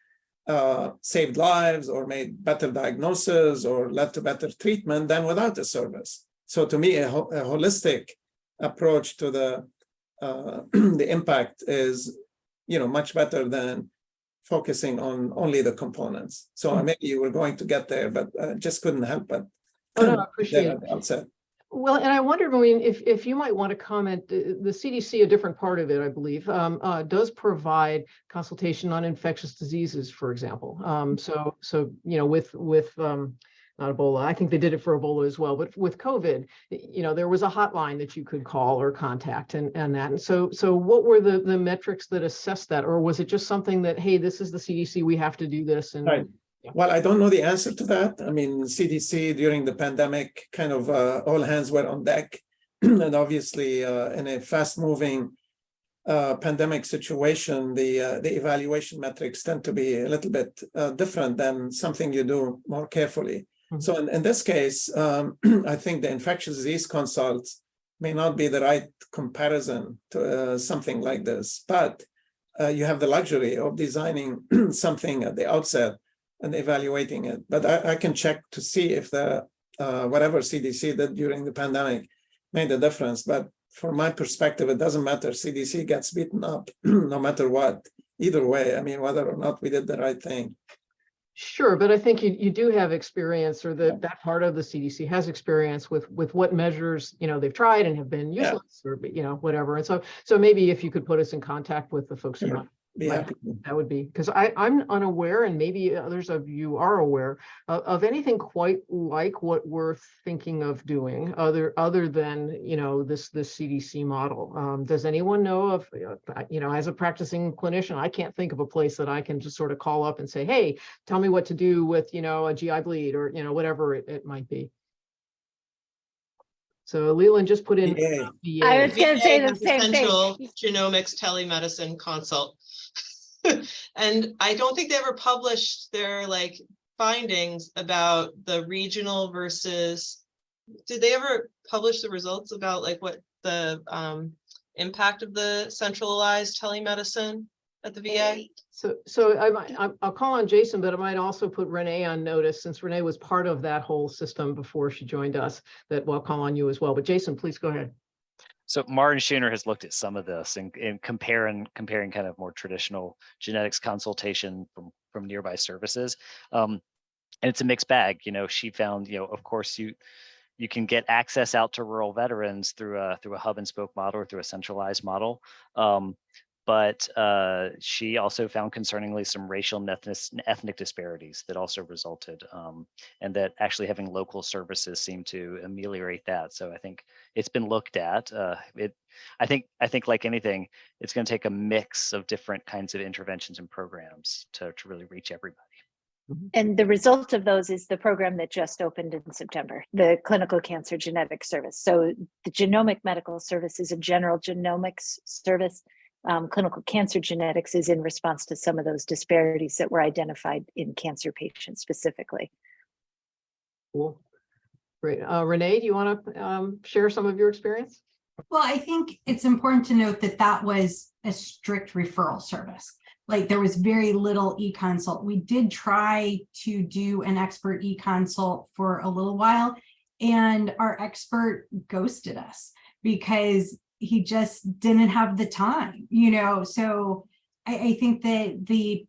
uh, saved lives or made better diagnosis or led to better treatment than without the service? So to me, a, ho- a holistic approach to the uh, the impact is, you know, much better than focusing on only the components. So Mhm. maybe you were going to get there, but uh, just couldn't help but. Oh, no, I appreciate it. Well, and I wondered, I mean, if, if you might want to comment, the CDC, a different part of it, I believe, um, uh, does provide consultation on infectious diseases, for example. Um, so, so, you know, with, with, um, not Ebola, I think they did it for Ebola as well, but with COVID, you know, there was a hotline that you could call or contact and, and that. And so, so what were the, the metrics that assessed that? Or was it just something that, hey, this is the CDC, we have to do this and Right. Well, I don't know the answer to that. I mean, CDC during the pandemic, kind of uh, all hands were on deck. And obviously, uh, in a fast-moving uh, pandemic situation, the uh, the evaluation metrics tend to be a little bit uh, different than something you do more carefully. Mhm. So in, in this case, um, I think the infectious disease consults may not be the right comparison to uh, something like this, but uh, you have the luxury of designing something at the outset and evaluating it. But I, I can check to see if the uh, whatever CDC did during the pandemic made a difference. But from my perspective, it doesn't matter. CDC gets beaten up no matter what. Either way, I mean, whether or not we did the right thing. Sure, but I think you, you do have experience or that, that part of the CDC has experience with, with what measures, you know, they've tried and have been Yeah. useless or, you know, whatever. And so, so maybe if you could put us in contact with the folks who might Be Right. happy. to. That would be, because I, I'm unaware, and maybe others of you are aware, of, of anything quite like what we're thinking of doing, other, other than, you know, this, this CDC model. Um, does anyone know of, uh, you know, as a practicing clinician, I can't think of a place that I can just sort of call up and say, hey, tell me what to do with, you know, a GI bleed or, you know, whatever it, it might be. So Leland just put in. VA. uh, I was gonna say the has same thing. Genomics telemedicine consult. And I don't think they ever published their like findings about the regional versus. Did they ever publish the results about like what the um impact of the centralized telemedicine at the VA? So, so I might, I'll call on Jason, but I might also put Renee on notice since Renee was part of that whole system before she joined us, that we'll call on you as well. But Jason, please go ahead. So Maren Scheuner has looked at some of this and, and comparing comparing kind of more traditional genetics consultation from from nearby services. Um, and it's a mixed bag. You know, she found, you know, of course you you can get access out to rural veterans through a through a hub and spoke model or through a centralized model. Um, but uh, she also found concerningly some racial and ethnic, ethnic disparities that also resulted, um, and that actually having local services seem to ameliorate that. So I think it's been looked at. Uh, it, I think, I think like anything, it's going to take a mix of different kinds of interventions and programs to, to really reach everybody. And the result of those is the program that just opened in September, the Clinical Cancer Genetic Service. So the Genomic Medical Service is a general genomics service. Um, clinical cancer genetics is in response to some of those disparities that were identified in cancer patients specifically. Cool. Great. Uh, Renee, do you want to um, share some of your experience? Well, I think it's important to note that that was a strict referral service. Like there was very little e-consult. We did try to do an expert e-consult for a little while and our expert ghosted us because he just didn't have the time, you know? So I, I think that the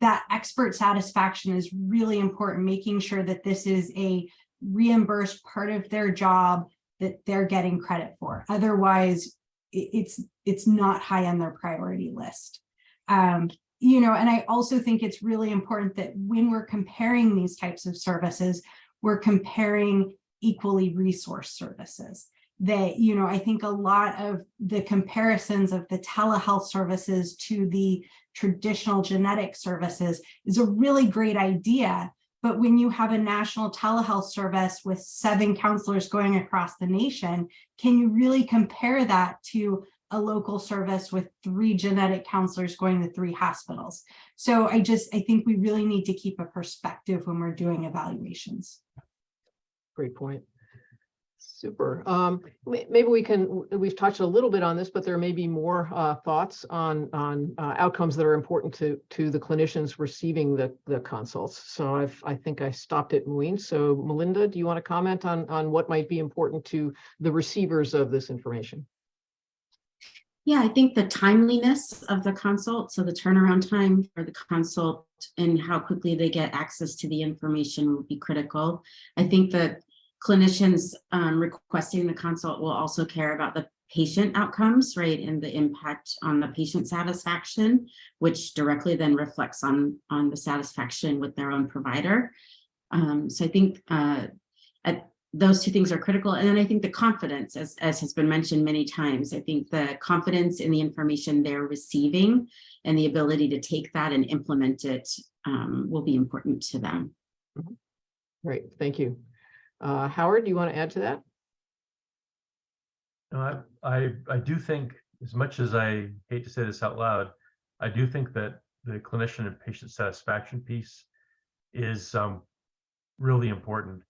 that expert satisfaction is really important, making sure that this is a reimbursed part of their job that they're getting credit for. Otherwise, it's it's not high on their priority list. Um, you know, and I also think it's really important that when we're comparing these types of services, we're comparing equally resourced services. That, you know, I think a lot of the comparisons of the telehealth services to the traditional genetic services is a really great idea. But when you have a national telehealth service with seven counselors going across the nation, can you really compare that to a local service with three genetic counselors going to three hospitals? So I just, I think we really need to keep a perspective when we're doing evaluations. Great point. Super. Um, maybe we can, we've touched a little bit on this, but there may be more uh, thoughts on, on uh, outcomes that are important to, to the clinicians receiving the, the consults. So I've, I think I stopped at Wayne. So Mylynda, do you want to comment on, on what might be important to the receivers of this information? Yeah, I think the timeliness of the consult, so the turnaround time for the consult and how quickly they get access to the information will be critical. I think that clinicians um, requesting the consult will also care about the patient outcomes, right, and the impact on the patient satisfaction, which directly then reflects on, on the satisfaction with their own provider. Um, so I think uh, at those two things are critical. And then I think the confidence, as, as has been mentioned many times, I think the confidence in the information they're receiving and the ability to take that and implement it um, will be important to them. Great, thank you. Uh, Howard, do you want to add to that? No, I, I, I do think, as much as I hate to say this out loud, I do think that the clinician and patient satisfaction piece is um, really important.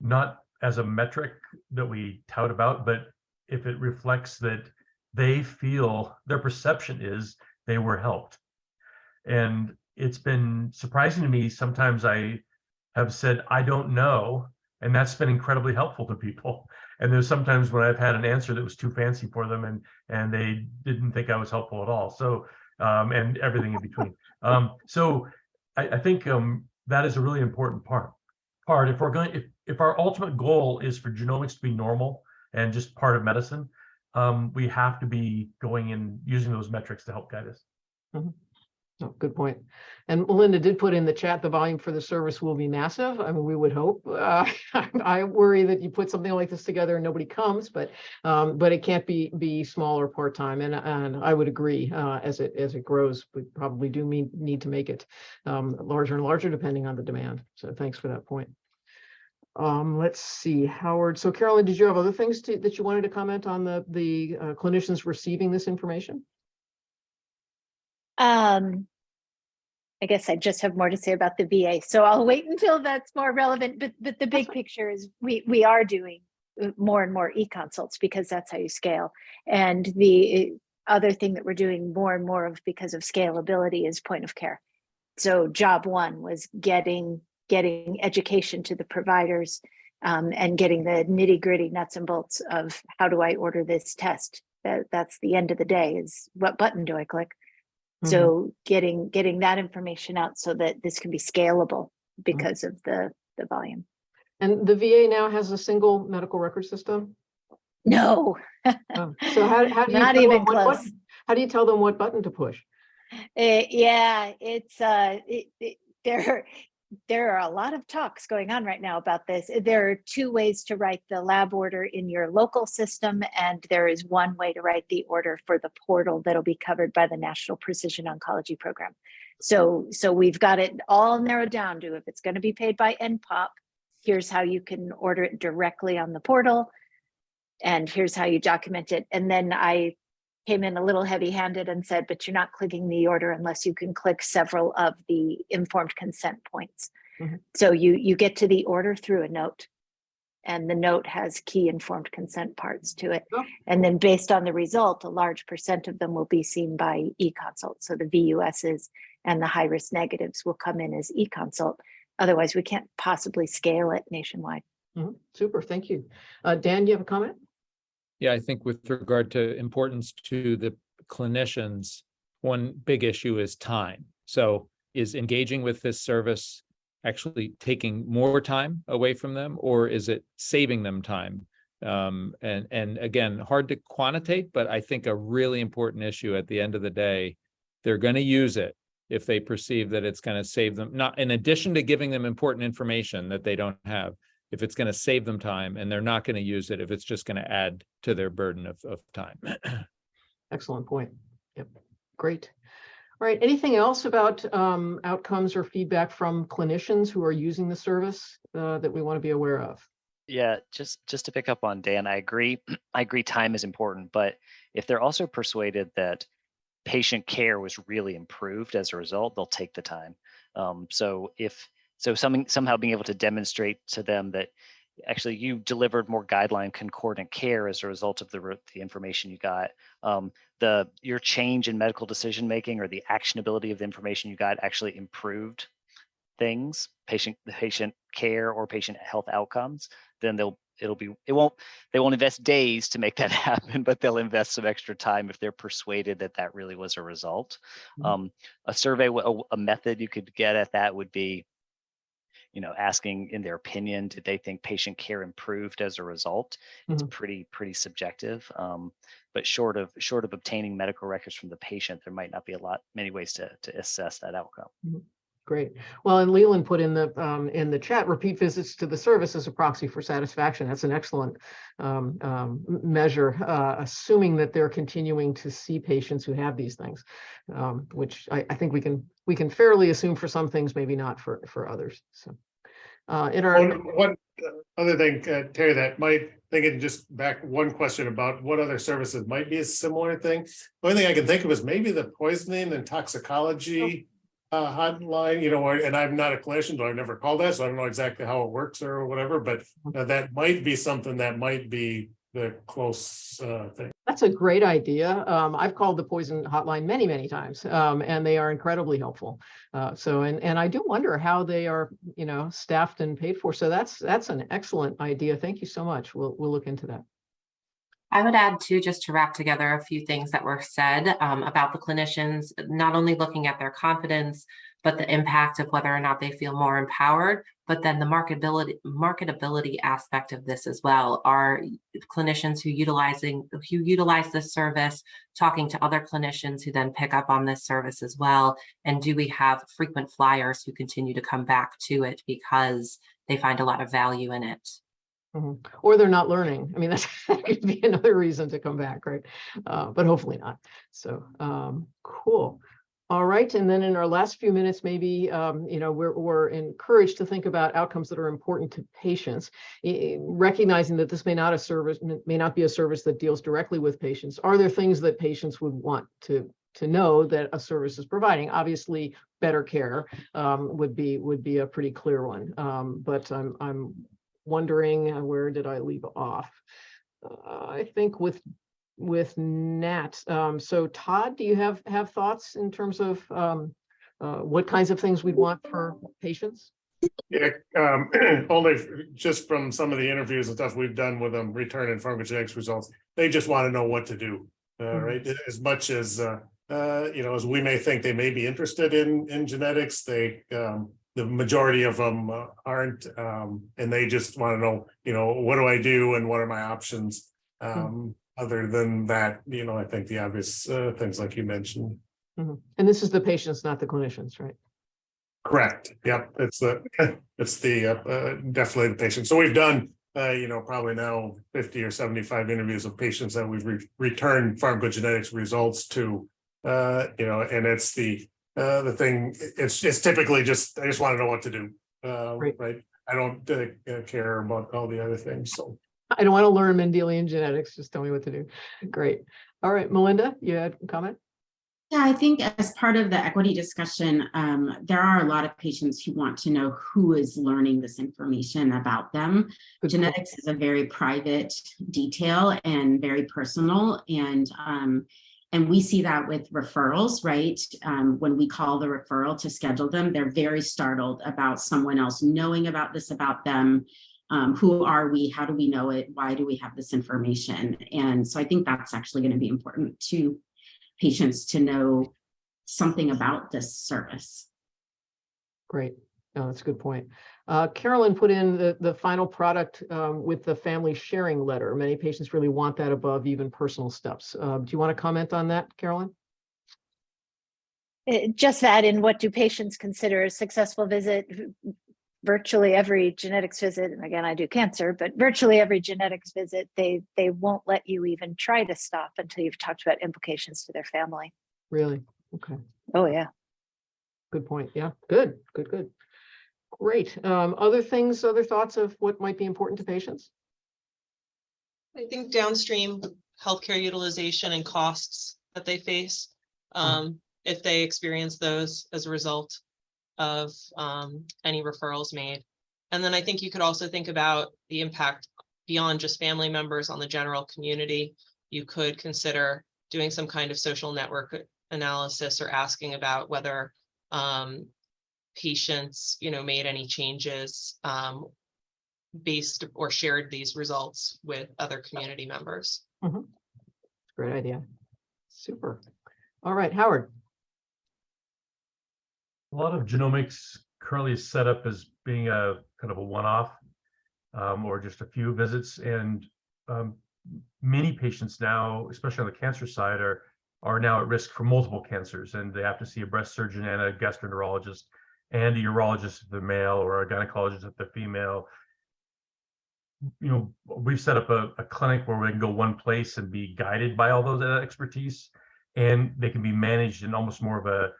Not as a metric that we tout about, but if it reflects that they feel, their perception is they were helped. And it's been surprising to me, sometimes I have said, I don't know, and that's been incredibly helpful to people. And there's sometimes when I've had an answer that was too fancy for them and and they didn't think I was helpful at all. So um, and everything in between. Um, so I, I think um, that is a really important part. Part if we're going if if our ultimate goal is for genomics to be normal and just part of medicine, um, we have to be going and using those metrics to help guide us. Oh, good point. And Mylynda did put in the chat, the volume for the service will be massive. I mean, we would hope. Uh, I worry that you put something like this together and nobody comes, but um, but it can't be be small or part-time. And and I would agree, uh, as it as it grows, we probably do mean, need to make it um, larger and larger depending on the demand. So thanks for that point. Um, let's see, Howard. So Carolyn, did you have other things to, that you wanted to comment on the, the uh, clinicians receiving this information? Um, I guess I just have more to say about the VA, so I'll wait until that's more relevant, but, but the big picture is we, we are doing uh, more and more e-consults because that's how you scale. And the uh, other thing that we're doing more and more of because of scalability is point of care. So job one was getting, getting education to the providers um, and getting the nitty gritty nuts and bolts of how do I order this test? That, that's the end of the day is what button do I click? So getting, getting that information out so that this can be scalable because of the, the volume. And the VA now has a single medical record system? No, Oh, So how, how do you? Not tell even them what- what- close. How do you tell them what button to push? Eh, yeah, it's, uh, it, it, there, there are a lot of talks going on right now about this. There are two ways to write the lab order in your local system, and there is one way to write the order for the portal that'll be covered by the National Precision Oncology Program. So, so we've got it all narrowed down to if it's going to be paid by NPOP, here's how you can order it directly on the portal. And here's how you document it. And then I came in a little heavy handed and said, but you're not clicking the order unless you can click several of the informed consent points. Mhm. So you, you get to the order through a note. And the note has key informed consent parts to it. Oh. And then based on the result, a large percent of them will be seen by e-consult. So the VUSs and the high risk negatives will come in as e-consult. Otherwise, we can't possibly scale it nationwide. Mhm, Super, thank you. Uh, Dan, you have a comment? Yeah, I think with regard to importance to the clinicians, one big issue is time. So is engaging with this service actually taking more time away from them or is it saving them time? Um, and, and again, hard to quantitate, but I think a really important issue at the end of the day, they're going to use it if they perceive that it's going to save them, not in addition to giving them important information that they don't have, if it's going to save them time and they're not going to use it if it's just going to add to their burden of, of time. Excellent point. Yep, great. All right, anything else about um, outcomes or feedback from clinicians who are using the service uh, that we want to be aware of? Yeah, just just to pick up on Dan, I agree. I agree time is important, but if they're also persuaded that patient care was really improved as a result, they'll take the time. Um, so if so something somehow being able to demonstrate to them that actually you delivered more guideline concordant care as a result of the, the information you got um, the your change in medical decision making or the actionability of the information you got actually improved things patient the patient care or patient health outcomes then they'll it'll be it won't they won't invest days to make that happen but they'll invest some extra time if they're persuaded that that really was a result Mhm. um, a survey a method you could get at that would be you know asking in their opinion did they think patient care improved as a result? It's Mhm. pretty pretty subjective um, but short of short of obtaining medical records from the patient there might not be a lot many ways to to assess that outcome Great. Well, and Leland put in the, um, in the chat, repeat visits to the service as a proxy for satisfaction. That's an excellent um, um, measure, uh, assuming that they're continuing to see patients who have these things, um, which I, I think we can, we can fairly assume for some things, maybe not for, for others. So uh, in our, One, one uh, other thing, uh, Terry, that might, thinking just back one question about what other services might be a similar thing. The only thing I can think of is maybe the poisoning and toxicology uh, hotline, you know, and I'm not a clinician, so I've never called that, so I don't know exactly how it works or whatever, but uh, that might be something that might be the close uh, thing. That's a great idea. Um, I've called the poison hotline many, many times, um, and they are incredibly helpful. Uh, so, and, and I do wonder how they are, you know, staffed and paid for. So that's, that's an excellent idea. Thank you so much. We'll, we'll look into that. I would add too, just to wrap together a few things that were said um, about the clinicians, not only looking at their confidence, but the impact of whether or not they feel more empowered, but then the marketability marketability aspect of this as well. Are clinicians who utilizing who utilize this service talking to other clinicians who then pick up on this service as well? And do we have frequent flyers who continue to come back to it because they find a lot of value in it? Mhm. Or they're not learning. I mean, that's, that could be another reason to come back, right? Uh, but hopefully not. So, um, cool. All right, and then in our last few minutes, maybe, um, you know, we're, we're encouraged to think about outcomes that are important to patients. eh, Recognizing that this may not a service, may not be a service that deals directly with patients. Are there things that patients would want to, to know that a service is providing? Obviously, better care, um, would be, would be a pretty clear one. Um, but I'm, I'm wondering, uh, where did I leave off? Uh, I think with with Nat. Um, so Todd, do you have, have thoughts in terms of um, uh, what kinds of things we'd want for patients? Yeah, um, only just from some of the interviews and stuff we've done with them, returning pharmacogenetics results, they just want to know what to do. Uh, Mhm. right, as much as, uh, uh, you know, as we may think they may be interested in, in genetics, they, um, the majority of them uh, aren't, um, and they just want to know, you know, what do I do and what are my options? Um, other than that, you know, I think the obvious, uh, things like you mentioned. Mhm. And this is the patients, not the clinicians, right? Correct. Yep, it's the, it's the, uh, uh, definitely the patient. So we've done, uh, you know, probably now fifty or seventy-five interviews of patients that we've re- returned pharmacogenetics results to. Uh, you know, and it's the, uh, the thing, it's, it's typically just, I just want to know what to do. Uh, Right. right? I don't, uh, uh, care about all the other things, so. I don't want to learn Mendelian genetics, just tell me what to do. Great. All right, Mylynda, you had a comment? Yeah, I think as part of the equity discussion, um, there are a lot of patients who want to know who is learning this information about them. Good point. Genetics is a very private detail and very personal and um, and we see that with referrals, right? Um, when we call the referral to schedule them, they're very startled about someone else knowing about this about them. Um, who are we? How do we know it? Why do we have this information? And so I think that's actually going to be important to patients to know something about this service. Great. No, that's a good point. Uh, Carolyn put in the, the final product um, with the family sharing letter. Many patients really want that above even personal steps. Uh, Do you want to comment on that, Carolyn? Eh, Just that in what do patients consider a successful visit? Virtually every genetics visit, and again, I do cancer, but virtually every genetics visit, they, they won't let you even try to stop until you've talked about implications to their family. Really? Okay. Oh, yeah. Good point. Yeah, good, good, good. Great. Um, other things, other thoughts of what might be important to patients? I think downstream healthcare utilization and costs that they face. Um, if they experience those as a result of um any referrals made. And then I think you could also think about the impact beyond just family members on the general community. You could consider doing some kind of social network analysis or asking about whether um patients, you know, made any changes um based or shared these results with other community members. Great idea. Super. All right, Howard. A lot of genomics currently is set up as being a kind of a one-off um, or just a few visits. And um, many patients now, especially on the cancer side, are are now at risk for multiple cancers, and they have to see a breast surgeon and a gastroenterologist and a urologist if they're male or a gynecologist if they're female. You know, we've set up a, a clinic where we can go one place and be guided by all those uh, expertise, and they can be managed in almost more of a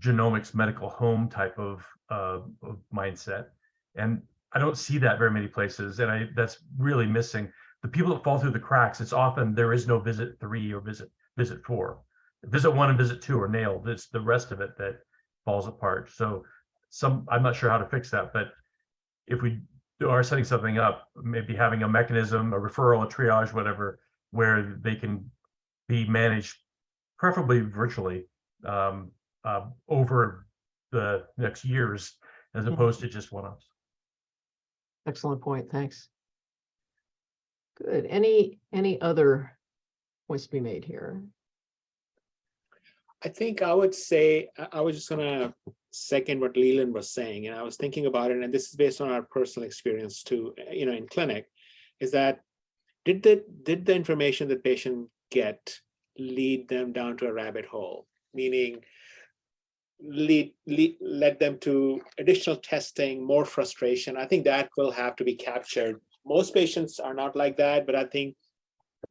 genomics medical home type of, uh, of mindset. And I don't see that very many places. And I, that's really missing the people that fall through the cracks. It's often there is no visit three or visit, visit four, visit one and visit two are nailed. It's the rest of it that falls apart. So some, I'm not sure how to fix that, but if we are setting something up, maybe having a mechanism, a referral, a triage, whatever, where they can be managed preferably virtually um, uh, over the next years as Mhm. opposed to just one-offs. Excellent point. Thanks. Good. Any, any other points to be made here? I think I would say, I, was just gonna second what Leland was saying, and I was thinking about it, and this is based on our personal experience too, uh, you know, in clinic, is that did the, did the information that patient get lead them down to a rabbit hole? Meaning lead, lead, led them to additional testing, more frustration. I think that will have to be captured. Most patients are not like that, but I think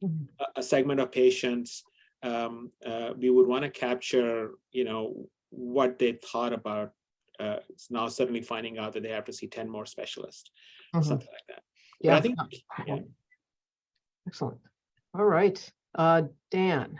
Mhm. a, a segment of patients um, uh, we would want to capture, you know, what they thought about. Uh, now suddenly finding out that they have to see ten more specialists, Mhm. something like that. But Yeah. I think, yeah. Excellent. All right, uh, Dan.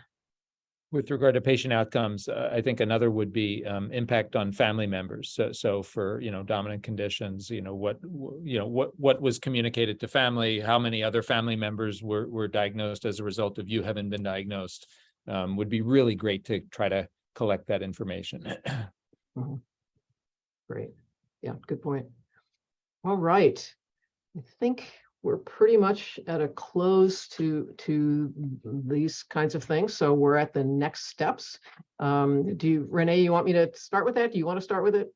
With regard to patient outcomes, uh, I think another would be um, impact on family members. So, so for, you know, dominant conditions, you know, what, you know, what, what was communicated to family? How many other family members were, were diagnosed as a result of you having been diagnosed? Um, would be really great to try to collect that information. Mhm. Great. Yeah, good point. All right. I think we're pretty much at a close to, to these kinds of things. So we're at the next steps. Um, do you, Renee, you want me to start with that? Do you want to start with it?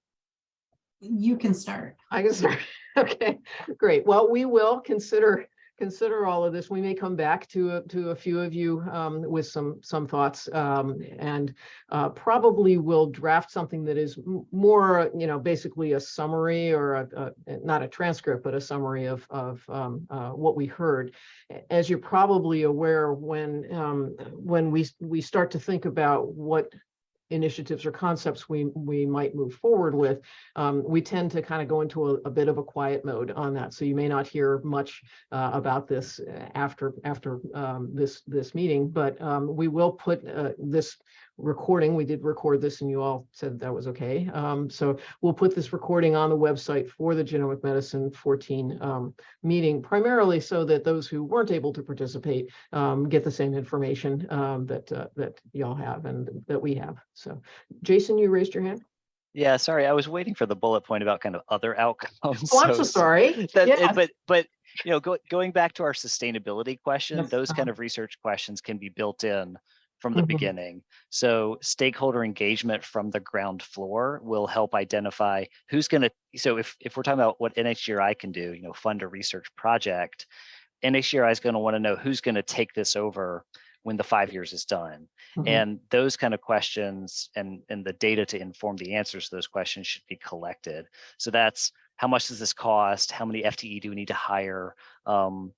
You can start. I can start. Okay, great. Well, we will consider, consider all of this. We may come back to, a- to a few of you um, with some, some thoughts. um, And uh, probably will draft something that is more, you know, basically a summary or a, a- not a transcript, but a summary of, of um, uh, what we heard. As you're probably aware, when, um, when we, we start to think about what initiatives or concepts we, we might move forward with, um, we tend to kind of go into a, a bit of a quiet mode on that. So you may not hear much uh, about this uh, after, after um, this, this meeting, but um, we will put uh, this recording, we did record this and you all said that was okay. Um, so we'll put this recording on the website for the Genomic Medicine 14 um, meeting, primarily so that those who weren't able to participate um, get the same information um, that, uh, that y'all have and that we have. So Jason, you raised your hand? Yeah, sorry, I was waiting for the bullet point about kind of other outcomes. Oh, I'm so sorry. That, Yeah. But, but, you know, go, going back to our sustainability question, those kind uh-huh. of research questions can be built in from the Mhm. beginning. So stakeholder engagement from the ground floor will help identify who's gonna, so if, if we're talking about what NHGRI can do, you know, fund a research project, NHGRI is gonna wanna know who's gonna take this over when the five years is done. Mhm. And those kind of questions and, and the data to inform the answers to those questions should be collected. So that's how much does this cost? How many FTE do we need to hire? Um,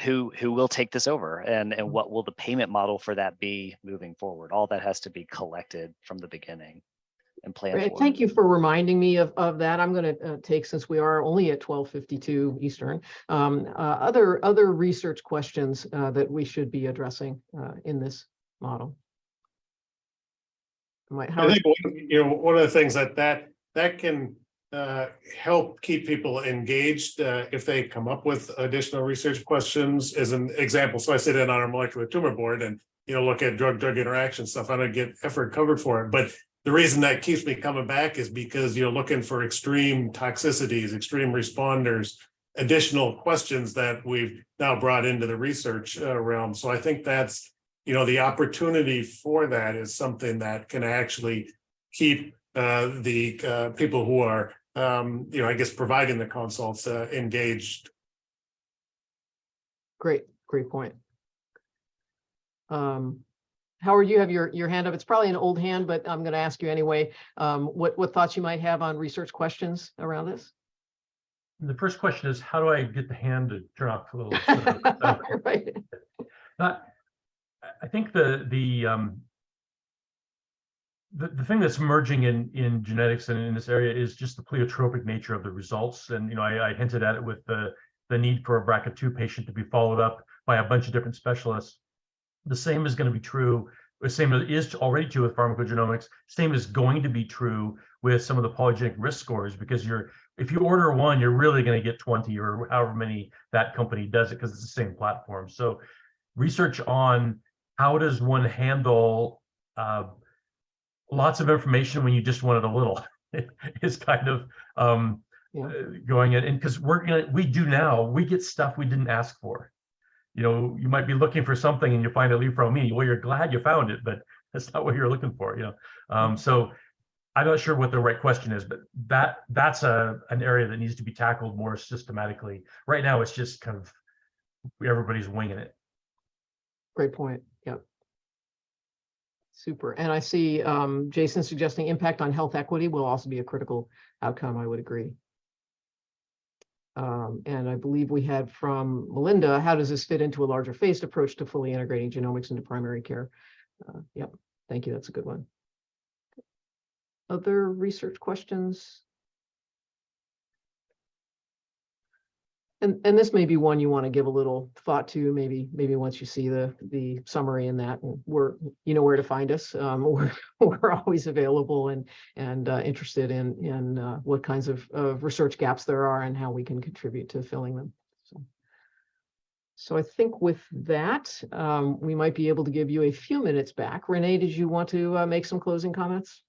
who who will take this over and and what will the payment model for that be moving forward? All that has to be collected from the beginning and planned Great, for. Thank you for reminding me of, of that. I'm going to take, since we are only at twelve fifty-two Eastern, um, uh, other, other research questions uh, that we should be addressing uh, in this model. Might, I think, you know, one of the things that that, that can uh, help keep people engaged uh, if they come up with additional research questions as an example. So I sit in on our molecular tumor board and, you know, look at drug-drug interaction stuff. I don't get effort covered for it, but the reason that keeps me coming back is because you're looking for extreme toxicities, extreme responders, additional questions that we've now brought into the research uh, realm. So I think that's, you know, the opportunity for that is something that can actually keep uh, the uh, people who are, um, you know, I guess providing the consults uh, engaged. great, great point. Um, Howard, you have your, your hand up. It's probably an old hand, but I'm going to ask you anyway. Um, what, what thoughts you might have on research questions around this? The first question is, how do I get the hand to turn off a little? uh, Right. Not, I- I think the, the, um, the, the thing that's emerging in, in genetics and in this area is just the pleiotropic nature of the results. And, you know, I, I hinted at it with the, the need for a BRCA2 patient to be followed up by a bunch of different specialists. The same is going to be true, the same is already true with pharmacogenomics, same is going to be true with some of the polygenic risk scores, because you're, if you order one, you're really going to get 20 or however many that company does it, because it's the same platform. So research on how does one handle uh, lots of information when you just wanted a little is kind of um, Yeah. uh, going in. And because we're gonna, we do now, we get stuff we didn't ask for. You know, you might be looking for something and you find a lead from me. Well, you're glad you found it, but that's not what you're looking for, you know? Um, so I'm not sure what the right question is, but that that's a an area that needs to be tackled more systematically. Right now, it's just kind of everybody's winging it. Great point. Super. And I see um, Jason suggesting impact on health equity will also be a critical outcome. I would agree. Um, and I believe we had from Mylynda, how does this fit into a larger phased approach to fully integrating genomics into primary care? Uh, Yep, thank you. That's a good one. Other research questions? And, and this may be one you want to give a little thought to, maybe, maybe once you see the, the summary in that, we're, you know where to find us. Um, we're, we're always available and, and uh, interested in, in uh, what kinds of, of research gaps there are and how we can contribute to filling them. So. So I think with that, um, we might be able to give you a few minutes back. Renee, did you want to uh, make some closing comments?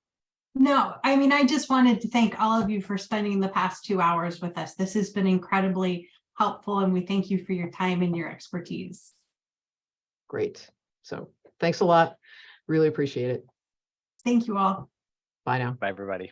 No, I mean, I just wanted to thank all of you for spending the past two hours with us. This has been incredibly helpful and we thank you for your time and your expertise. Great. So thanks a lot. Really appreciate it. Thank you all. Bye now. Bye, everybody.